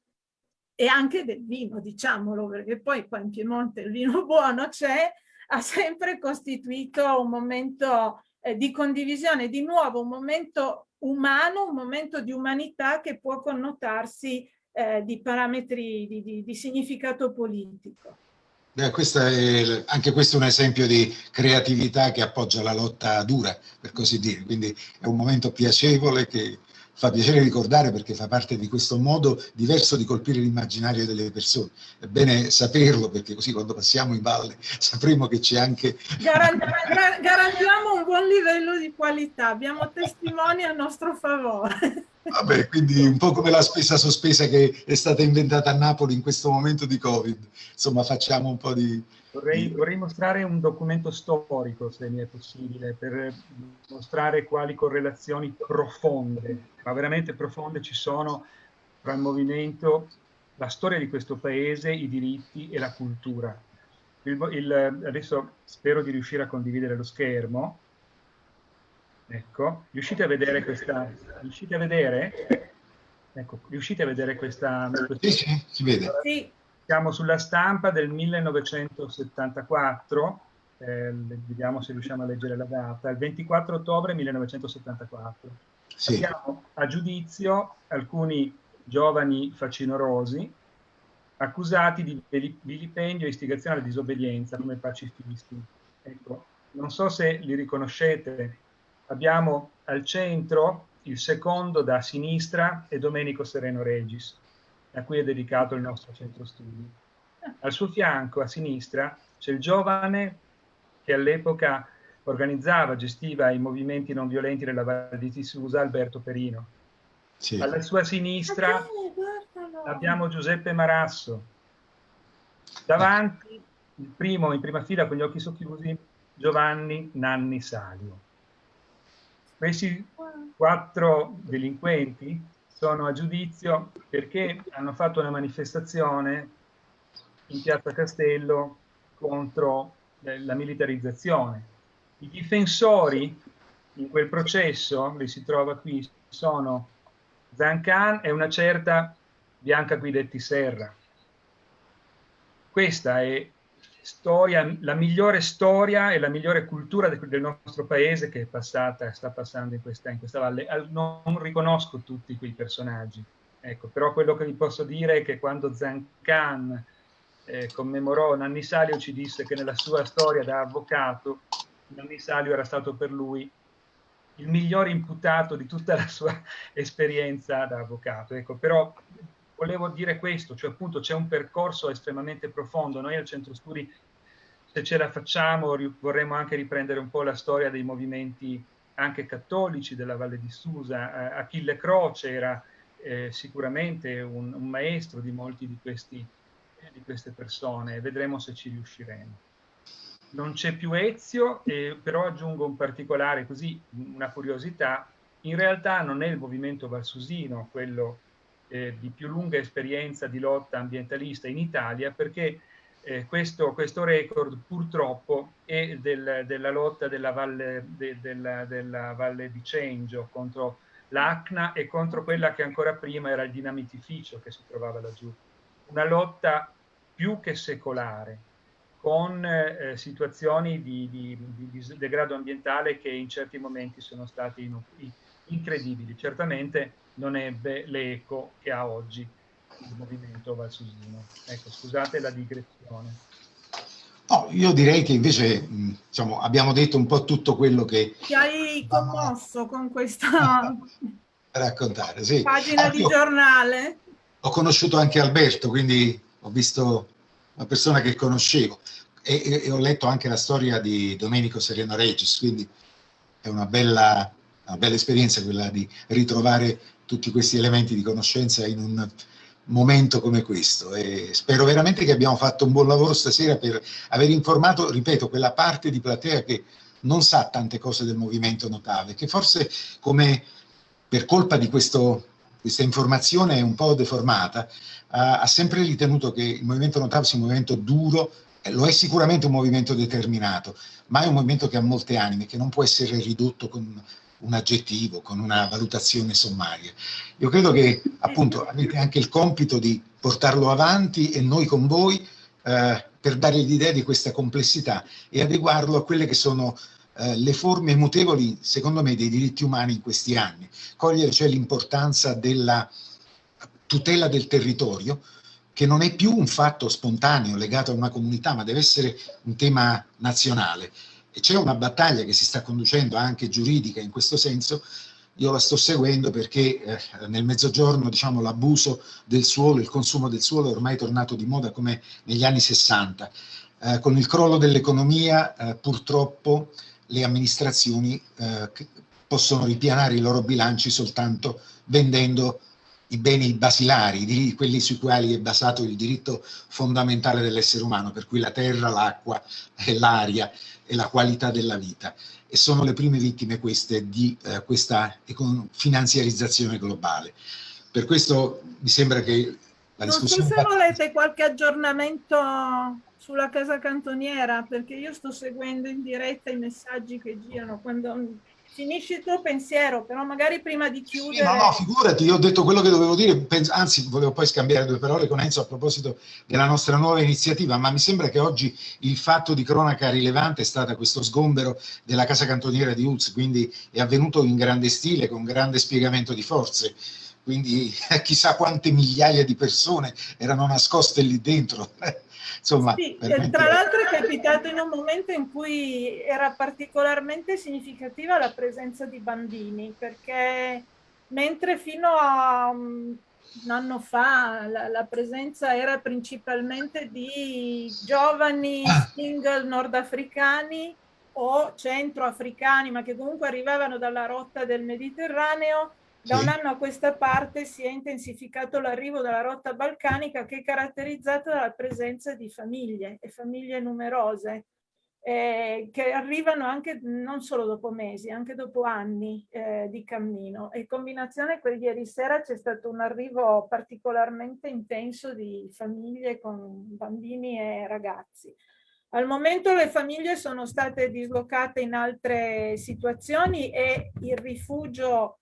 e anche del vino, diciamolo, perché poi qua in Piemonte il vino [laughs] buono c'è, ha sempre costituito un momento eh, di condivisione, di nuovo un momento umano, un momento di umanità che può connotarsi eh, di parametri di, di, di significato politico. Beh, è, anche questo è un esempio di creatività che appoggia la lotta dura, per così dire, quindi è un momento piacevole che fa piacere ricordare perché fa parte di questo modo diverso di colpire l'immaginario delle persone. È bene saperlo perché così quando passiamo in valle [laughs] sapremo che c'è anche... Garantiamo un buon livello di qualità, abbiamo testimoni a nostro favore. Vabbè, quindi un po' come la spesa sospesa che è stata inventata a Napoli in questo momento di Covid. Insomma, facciamo un po' di... Vorrei, vorrei mostrare un documento storico, se mi è possibile, per mostrare quali correlazioni profonde, ma veramente profonde, ci sono tra il movimento, la storia di questo paese, i diritti e la cultura. Il, il, adesso spero di riuscire a condividere lo schermo. Ecco, riuscite a vedere questa... Riuscite a vedere? Ecco, riuscite a vedere questa... questa... Sì, sì, si vede. Sì. Siamo sulla stampa del 1974, eh, vediamo se riusciamo a leggere la data, il 24 ottobre 1974. Sì. Abbiamo a giudizio alcuni giovani facinorosi accusati di vilipendio e istigazione alla disobbedienza come pacifisti. Ecco, non so se li riconoscete, abbiamo al centro il secondo da sinistra è Domenico Sereno Regis, a cui è dedicato il nostro centro studi. Al suo fianco, a sinistra, c'è il giovane che all'epoca organizzava, gestiva i movimenti non violenti della Val di Tisusa, Alberto Perino. Sì. Alla sua sinistra abbiamo Giuseppe Marasso. Davanti, il primo in prima fila con gli occhi socchiusi, Giovanni Nanni Salio. Questi quattro delinquenti sono a giudizio perché hanno fatto una manifestazione in piazza Castello contro eh, la militarizzazione. I difensori in quel processo, li si trova qui, sono Zancan e una certa Bianca Guidetti Serra. Questa è storia, la migliore storia e la migliore cultura del nostro paese che è passata, sta passando in questa, in questa valle. Non riconosco tutti quei personaggi, ecco, però quello che vi posso dire è che quando Zancan eh, commemorò Nanni Salio ci disse che nella sua storia da avvocato Nanni Salio era stato per lui il miglior imputato di tutta la sua [laughs] esperienza da avvocato. Ecco, però volevo dire questo, cioè appunto c'è un percorso estremamente profondo. Noi al Centro Studi, se ce la facciamo, vorremmo anche riprendere un po' la storia dei movimenti anche cattolici della Valle di Susa. Achille Croce era eh, sicuramente un, un, maestro di molti di, questi, eh, di queste persone, vedremo se ci riusciremo. Non c'è più Ezio, eh, però aggiungo un particolare, così una curiosità, in realtà non è il movimento valsusino quello eh, di più lunga esperienza di lotta ambientalista in Italia perché eh, questo, questo, record purtroppo è del, della lotta della valle, de, della, della valle di Cengio contro l'ACNA e contro quella che ancora prima era il dinamitificio che si trovava laggiù. Una lotta più che secolare, con eh, situazioni di, di, di, degrado ambientale che in certi momenti sono state incredibili. Certamente non ebbe l'eco che ha oggi il movimento valsusino. Ecco, scusate la digressione. No, io direi che invece diciamo, abbiamo detto un po' tutto quello che... Ti hai commosso con questa [laughs] raccontare, sì. pagina di giornale. Ho conosciuto anche Alberto, quindi ho visto una persona che conoscevo e, e, e ho letto anche la storia di Domenico Sereno Regis, quindi è una bella, una bella esperienza quella di ritrovare tutti questi elementi di conoscenza in un momento come questo. E spero veramente che abbiamo fatto un buon lavoro stasera per aver informato, ripeto, quella parte di platea che non sa tante cose del movimento notave, che forse come per colpa di questo, questa informazione un po' deformata, ha, ha sempre ritenuto che il movimento notave sia un movimento duro, lo è sicuramente un movimento determinato, ma è un movimento che ha molte anime, che non può essere ridotto con un aggettivo, con una valutazione sommaria. Io credo che appunto avete anche il compito di portarlo avanti e noi con voi eh, per dare l'idea di questa complessità e adeguarlo a quelle che sono eh, le forme mutevoli, secondo me, dei diritti umani in questi anni. Cogliere cioè l'importanza della tutela del territorio, che non è più un fatto spontaneo legato a una comunità, ma deve essere un tema nazionale e c'è una battaglia che si sta conducendo anche giuridica in questo senso, io la sto seguendo perché eh, nel mezzogiorno diciamo, l'abuso del suolo, il consumo del suolo è ormai tornato di moda come negli anni 60. Eh, con il crollo dell'economia eh, purtroppo le amministrazioni eh, possono ripianare i loro bilanci soltanto vendendo i beni basilari, quelli sui quali è basato il diritto fondamentale dell'essere umano, per cui la terra, l'acqua e l'aria e la qualità della vita. E sono le prime vittime queste di eh, questa finanziarizzazione globale. Per questo mi sembra che la discussione... Non so se volete qualche aggiornamento sulla casa cantoniera, perché io sto seguendo in diretta i messaggi che girano quando finisci il tuo pensiero, però magari prima di chiudere... No, no, figurati, io ho detto quello che dovevo dire, anzi volevo poi scambiare due parole con Enzo a proposito della nostra nuova iniziativa, ma mi sembra che oggi il fatto di cronaca rilevante è stato questo sgombero della casa cantoniera di Uz, quindi è avvenuto in grande stile, con grande spiegamento di forze, quindi [laughs] chissà quante migliaia di persone erano nascoste lì dentro. Insomma, sì, veramente... tra l'altro è capitato in un momento in cui era particolarmente significativa la presenza di bambini, perché mentre fino a un anno fa la, la presenza era principalmente di giovani single nordafricani o centroafricani, ma che comunque arrivavano dalla rotta del Mediterraneo, da un anno a questa parte si è intensificato l'arrivo dalla rotta balcanica che è caratterizzata dalla presenza di famiglie e famiglie numerose. eh, che arrivano anche non solo dopo mesi, anche dopo anni eh, di cammino. E in combinazione con ieri sera c'è stato un arrivo particolarmente intenso di famiglie con bambini e ragazzi. Al momento le famiglie sono state dislocate in altre situazioni e il rifugio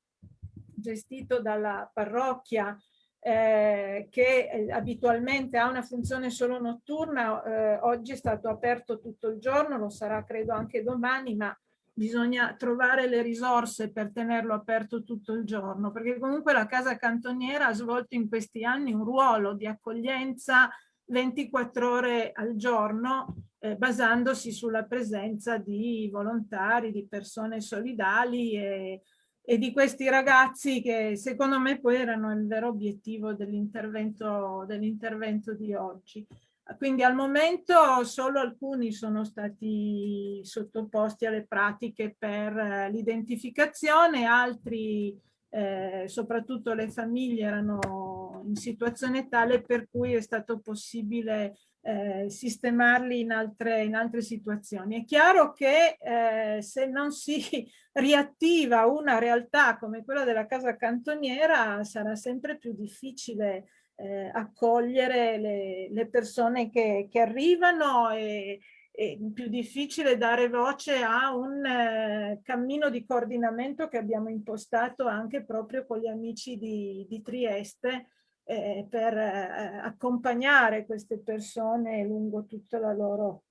gestito dalla parrocchia eh, che eh, abitualmente ha una funzione solo notturna, eh, oggi è stato aperto tutto il giorno, lo sarà credo anche domani, ma bisogna trovare le risorse per tenerlo aperto tutto il giorno, perché comunque la casa cantoniera ha svolto in questi anni un ruolo di accoglienza 24 ore al giorno, eh, basandosi sulla presenza di volontari, di persone solidali e e di questi ragazzi che secondo me poi erano il vero obiettivo dell'intervento dell di oggi. Quindi al momento solo alcuni sono stati sottoposti alle pratiche per eh, l'identificazione, altri, eh, soprattutto le famiglie, erano in situazione tale per cui è stato possibile eh, sistemarli in altre, in altre situazioni. È chiaro che eh, se non si [laughs] riattiva una realtà come quella della casa cantoniera sarà sempre più difficile eh, accogliere le, le persone che, che arrivano e, è più difficile dare voce a un eh, cammino di coordinamento che abbiamo impostato anche proprio con gli amici di, di Trieste eh, per eh, accompagnare queste persone lungo tutta la loro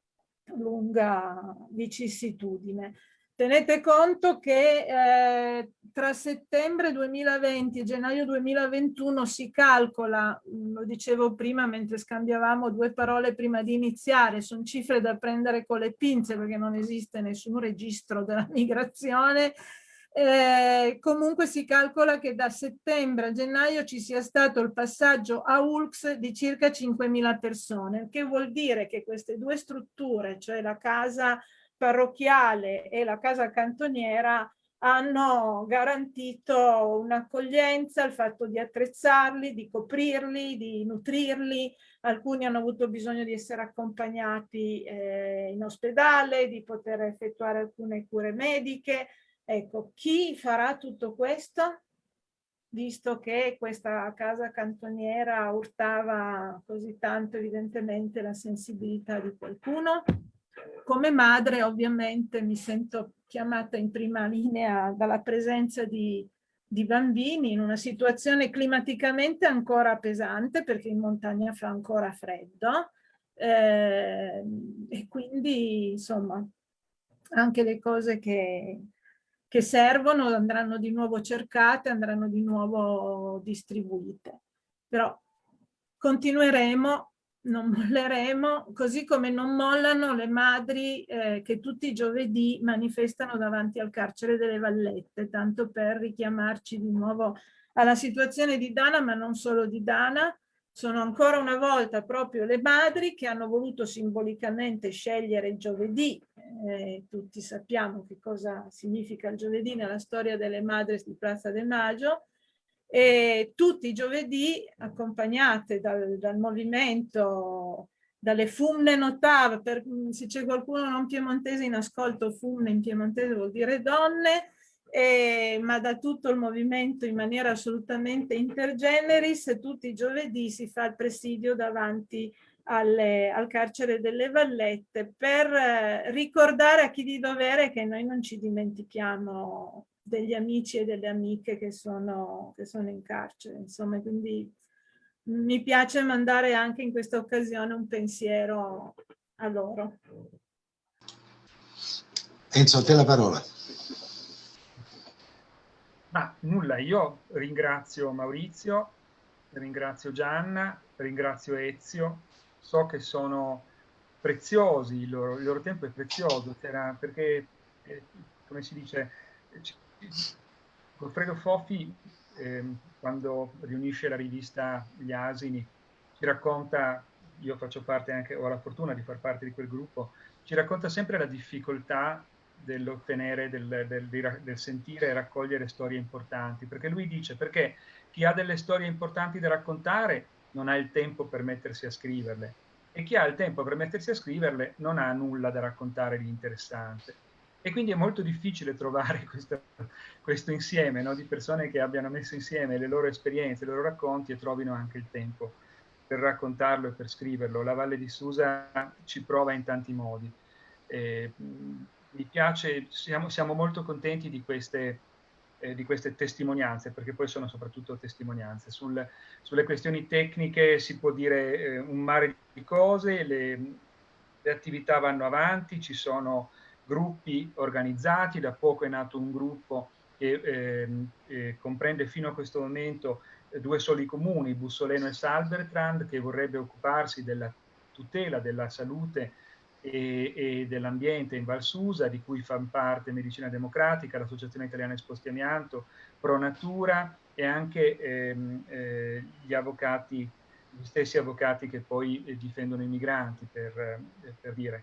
lunga vicissitudine. Tenete conto che eh, tra settembre 2020 e gennaio 2021 si calcola, lo dicevo prima mentre scambiavamo due parole prima di iniziare, sono cifre da prendere con le pinze perché non esiste nessun registro della migrazione, eh, comunque si calcola che da settembre a gennaio ci sia stato il passaggio a ULX di circa 5.000 persone, che vuol dire che queste due strutture, cioè la casa parrocchiale e la casa cantoniera, hanno garantito un'accoglienza, il fatto di attrezzarli, di coprirli, di nutrirli, alcuni hanno avuto bisogno di essere accompagnati eh, in ospedale, di poter effettuare alcune cure mediche, Ecco, chi farà tutto questo? Visto che questa casa cantoniera urtava così tanto evidentemente la sensibilità di qualcuno, come madre ovviamente mi sento chiamata in prima linea dalla presenza di, di bambini in una situazione climaticamente ancora pesante perché in montagna fa ancora freddo eh, e quindi insomma anche le cose che, che servono andranno di nuovo cercate, andranno di nuovo distribuite. Però continueremo, non molleremo, così come non mollano le madri eh, che tutti i giovedì manifestano davanti al carcere delle Vallette, tanto per richiamarci di nuovo alla situazione di Dana, ma non solo di Dana, sono ancora una volta proprio le madri che hanno voluto simbolicamente scegliere il giovedì, eh, tutti sappiamo che cosa significa il giovedì nella storia delle madri di Piazza del Maggio, e tutti i giovedì accompagnate dal, dal movimento, dalle fumne notave, per, se c'è qualcuno non piemontese in ascolto, fumne in piemontese vuol dire donne, eh, ma da tutto il movimento in maniera assolutamente intergeneris, tutti i giovedì si fa il presidio davanti alle, al carcere delle Vallette per eh, ricordare a chi di dovere che noi non ci dimentichiamo degli amici e delle amiche che sono, che sono in carcere. Insomma, quindi mi piace mandare anche in questa occasione un pensiero a loro. Enzo, a te la parola. Ma nulla, io ringrazio Maurizio, ringrazio Gianna, ringrazio Ezio, so che sono preziosi, il loro, il loro tempo è prezioso, perché, eh, come si dice, Goffredo Fofi, eh, quando riunisce la rivista Gli Asini, ci racconta, io faccio parte anche, ho la fortuna di far parte di quel gruppo, ci racconta sempre la difficoltà dell'ottenere, del, del, del, sentire e raccogliere storie importanti, perché lui dice perché chi ha delle storie importanti da raccontare non ha il tempo per mettersi a scriverle e chi ha il tempo per mettersi a scriverle non ha nulla da raccontare di interessante. E quindi è molto difficile trovare [laughs] questo, questo insieme no, di persone che abbiano messo insieme le loro esperienze, i loro racconti e trovino anche il tempo per raccontarlo e per scriverlo. La Valle di Susa ci prova in tanti modi. Eh, mi piace, siamo, siamo, molto contenti di queste, eh, di queste, testimonianze, perché poi sono soprattutto testimonianze. Sul, sulle questioni tecniche si può dire eh, un mare di cose, le, le attività vanno avanti, ci sono gruppi organizzati, da poco è nato un gruppo che eh, eh, comprende fino a questo momento eh, due soli comuni, Bussoleno e Salbertrand, che vorrebbe occuparsi della tutela della salute e, e dell'ambiente in Val Susa, di cui fanno parte Medicina Democratica, l'Associazione Italiana Esposti Amianto, Pro Natura e anche ehm, eh, gli avvocati, gli stessi avvocati che poi eh, difendono i migranti, per, eh, per dire.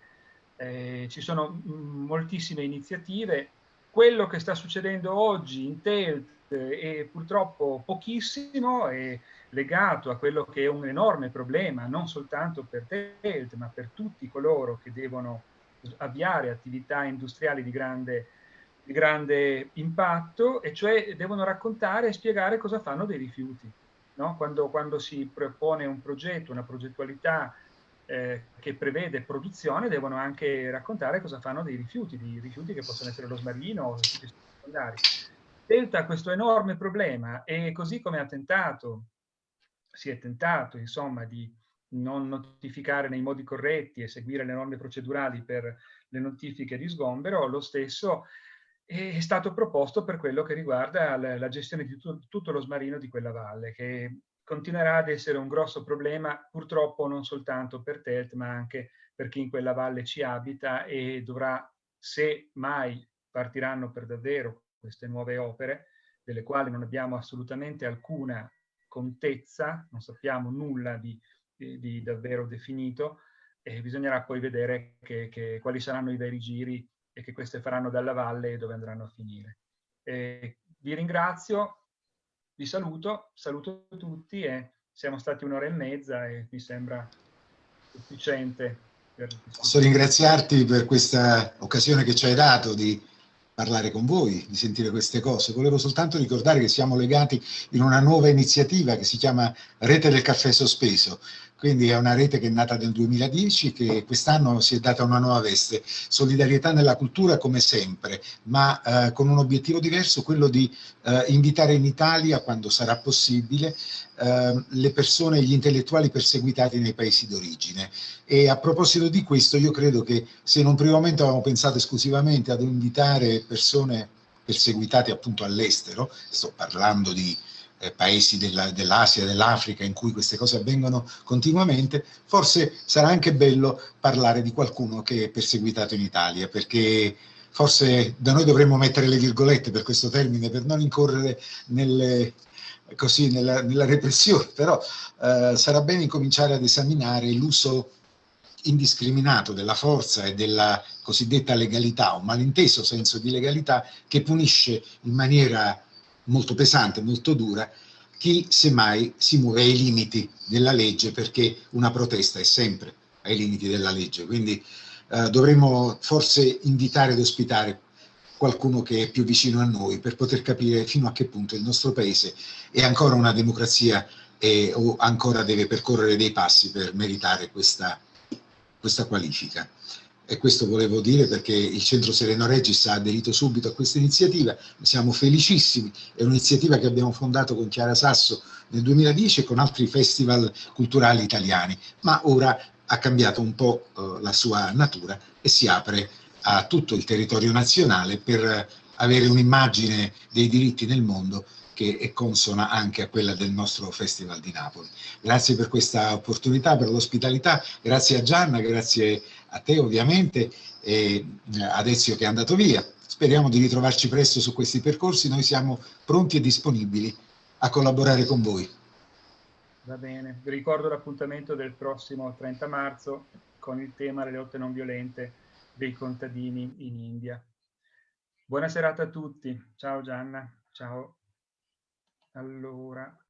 Eh, ci sono mm, moltissime iniziative. Quello che sta succedendo oggi in TELT è purtroppo pochissimo, è legato a quello che è un enorme problema, non soltanto per TELT, ma per tutti coloro che devono avviare attività industriali di grande, di grande impatto, e cioè devono raccontare e spiegare cosa fanno dei rifiuti. No? Quando, quando si propone un progetto, una progettualità eh, che prevede produzione devono anche raccontare cosa fanno dei rifiuti, di rifiuti che possono essere lo smarino o rifiuti secondari. Delta ha questo enorme problema e così come ha tentato, si è tentato insomma di non notificare nei modi corretti e seguire le norme procedurali per le notifiche di sgombero, lo stesso è stato proposto per quello che riguarda la, gestione di tu, tutto lo smarino di quella valle, che continuerà ad essere un grosso problema, purtroppo non soltanto per Telt, ma anche per chi in quella valle ci abita e dovrà, se mai partiranno per davvero queste nuove opere, delle quali non abbiamo assolutamente alcuna contezza, non sappiamo nulla di, di, di davvero definito, e bisognerà poi vedere che, che, quali saranno i veri giri e che queste faranno dalla valle e dove andranno a finire. E vi ringrazio, vi saluto, saluto tutti e siamo stati un'ora e mezza e mi sembra sufficiente. Per... Posso ringraziarti per questa occasione che ci hai dato di parlare con voi, di sentire queste cose. Volevo soltanto ricordare che siamo legati in una nuova iniziativa che si chiama Rete del Caffè Sospeso, quindi è una rete che è nata nel 2010 che quest'anno si è data una nuova veste, solidarietà nella cultura come sempre, ma eh, con un obiettivo diverso, quello di eh, invitare in Italia, quando sarà possibile, eh, le persone, gli intellettuali perseguitati nei paesi d'origine. E a proposito di questo, io credo che se in un primo momento avevamo pensato esclusivamente ad invitare persone perseguitate appunto all'estero, sto parlando di eh, paesi dell'Asia, dell dell'Africa in cui queste cose avvengono continuamente, forse sarà anche bello parlare di qualcuno che è perseguitato in Italia, perché forse da noi dovremmo mettere le virgolette per questo termine, per non incorrere nelle, così, nella, nella, repressione, però eh, sarà bene incominciare ad esaminare l'uso indiscriminato della forza e della cosiddetta legalità, un malinteso senso di legalità che punisce in maniera molto pesante, molto dura, chi semmai si muove ai limiti della legge perché una protesta è sempre ai limiti della legge. Quindi eh, dovremmo forse invitare ad ospitare qualcuno che è più vicino a noi per poter capire fino a che punto il nostro paese è ancora una democrazia e, o ancora deve percorrere dei passi per meritare questa, questa qualifica e questo volevo dire perché il Centro Sereno Regis ha aderito subito a questa iniziativa, siamo felicissimi, è un'iniziativa che abbiamo fondato con Chiara Sasso nel 2010 e con altri festival culturali italiani, ma ora ha cambiato un po' eh, la sua natura e si apre a tutto il territorio nazionale per avere un'immagine dei diritti nel mondo che è consona anche a quella del nostro Festival di Napoli. Grazie per questa opportunità, per l'ospitalità, grazie a Gianna, grazie a te ovviamente e ad Ezio che è andato via. Speriamo di ritrovarci presto su questi percorsi, noi siamo pronti e disponibili a collaborare con voi. Va bene, vi ricordo l'appuntamento del prossimo 30 marzo con il tema le lotte non violente dei contadini in India. Buona serata a tutti, ciao Gianna, ciao. Allora,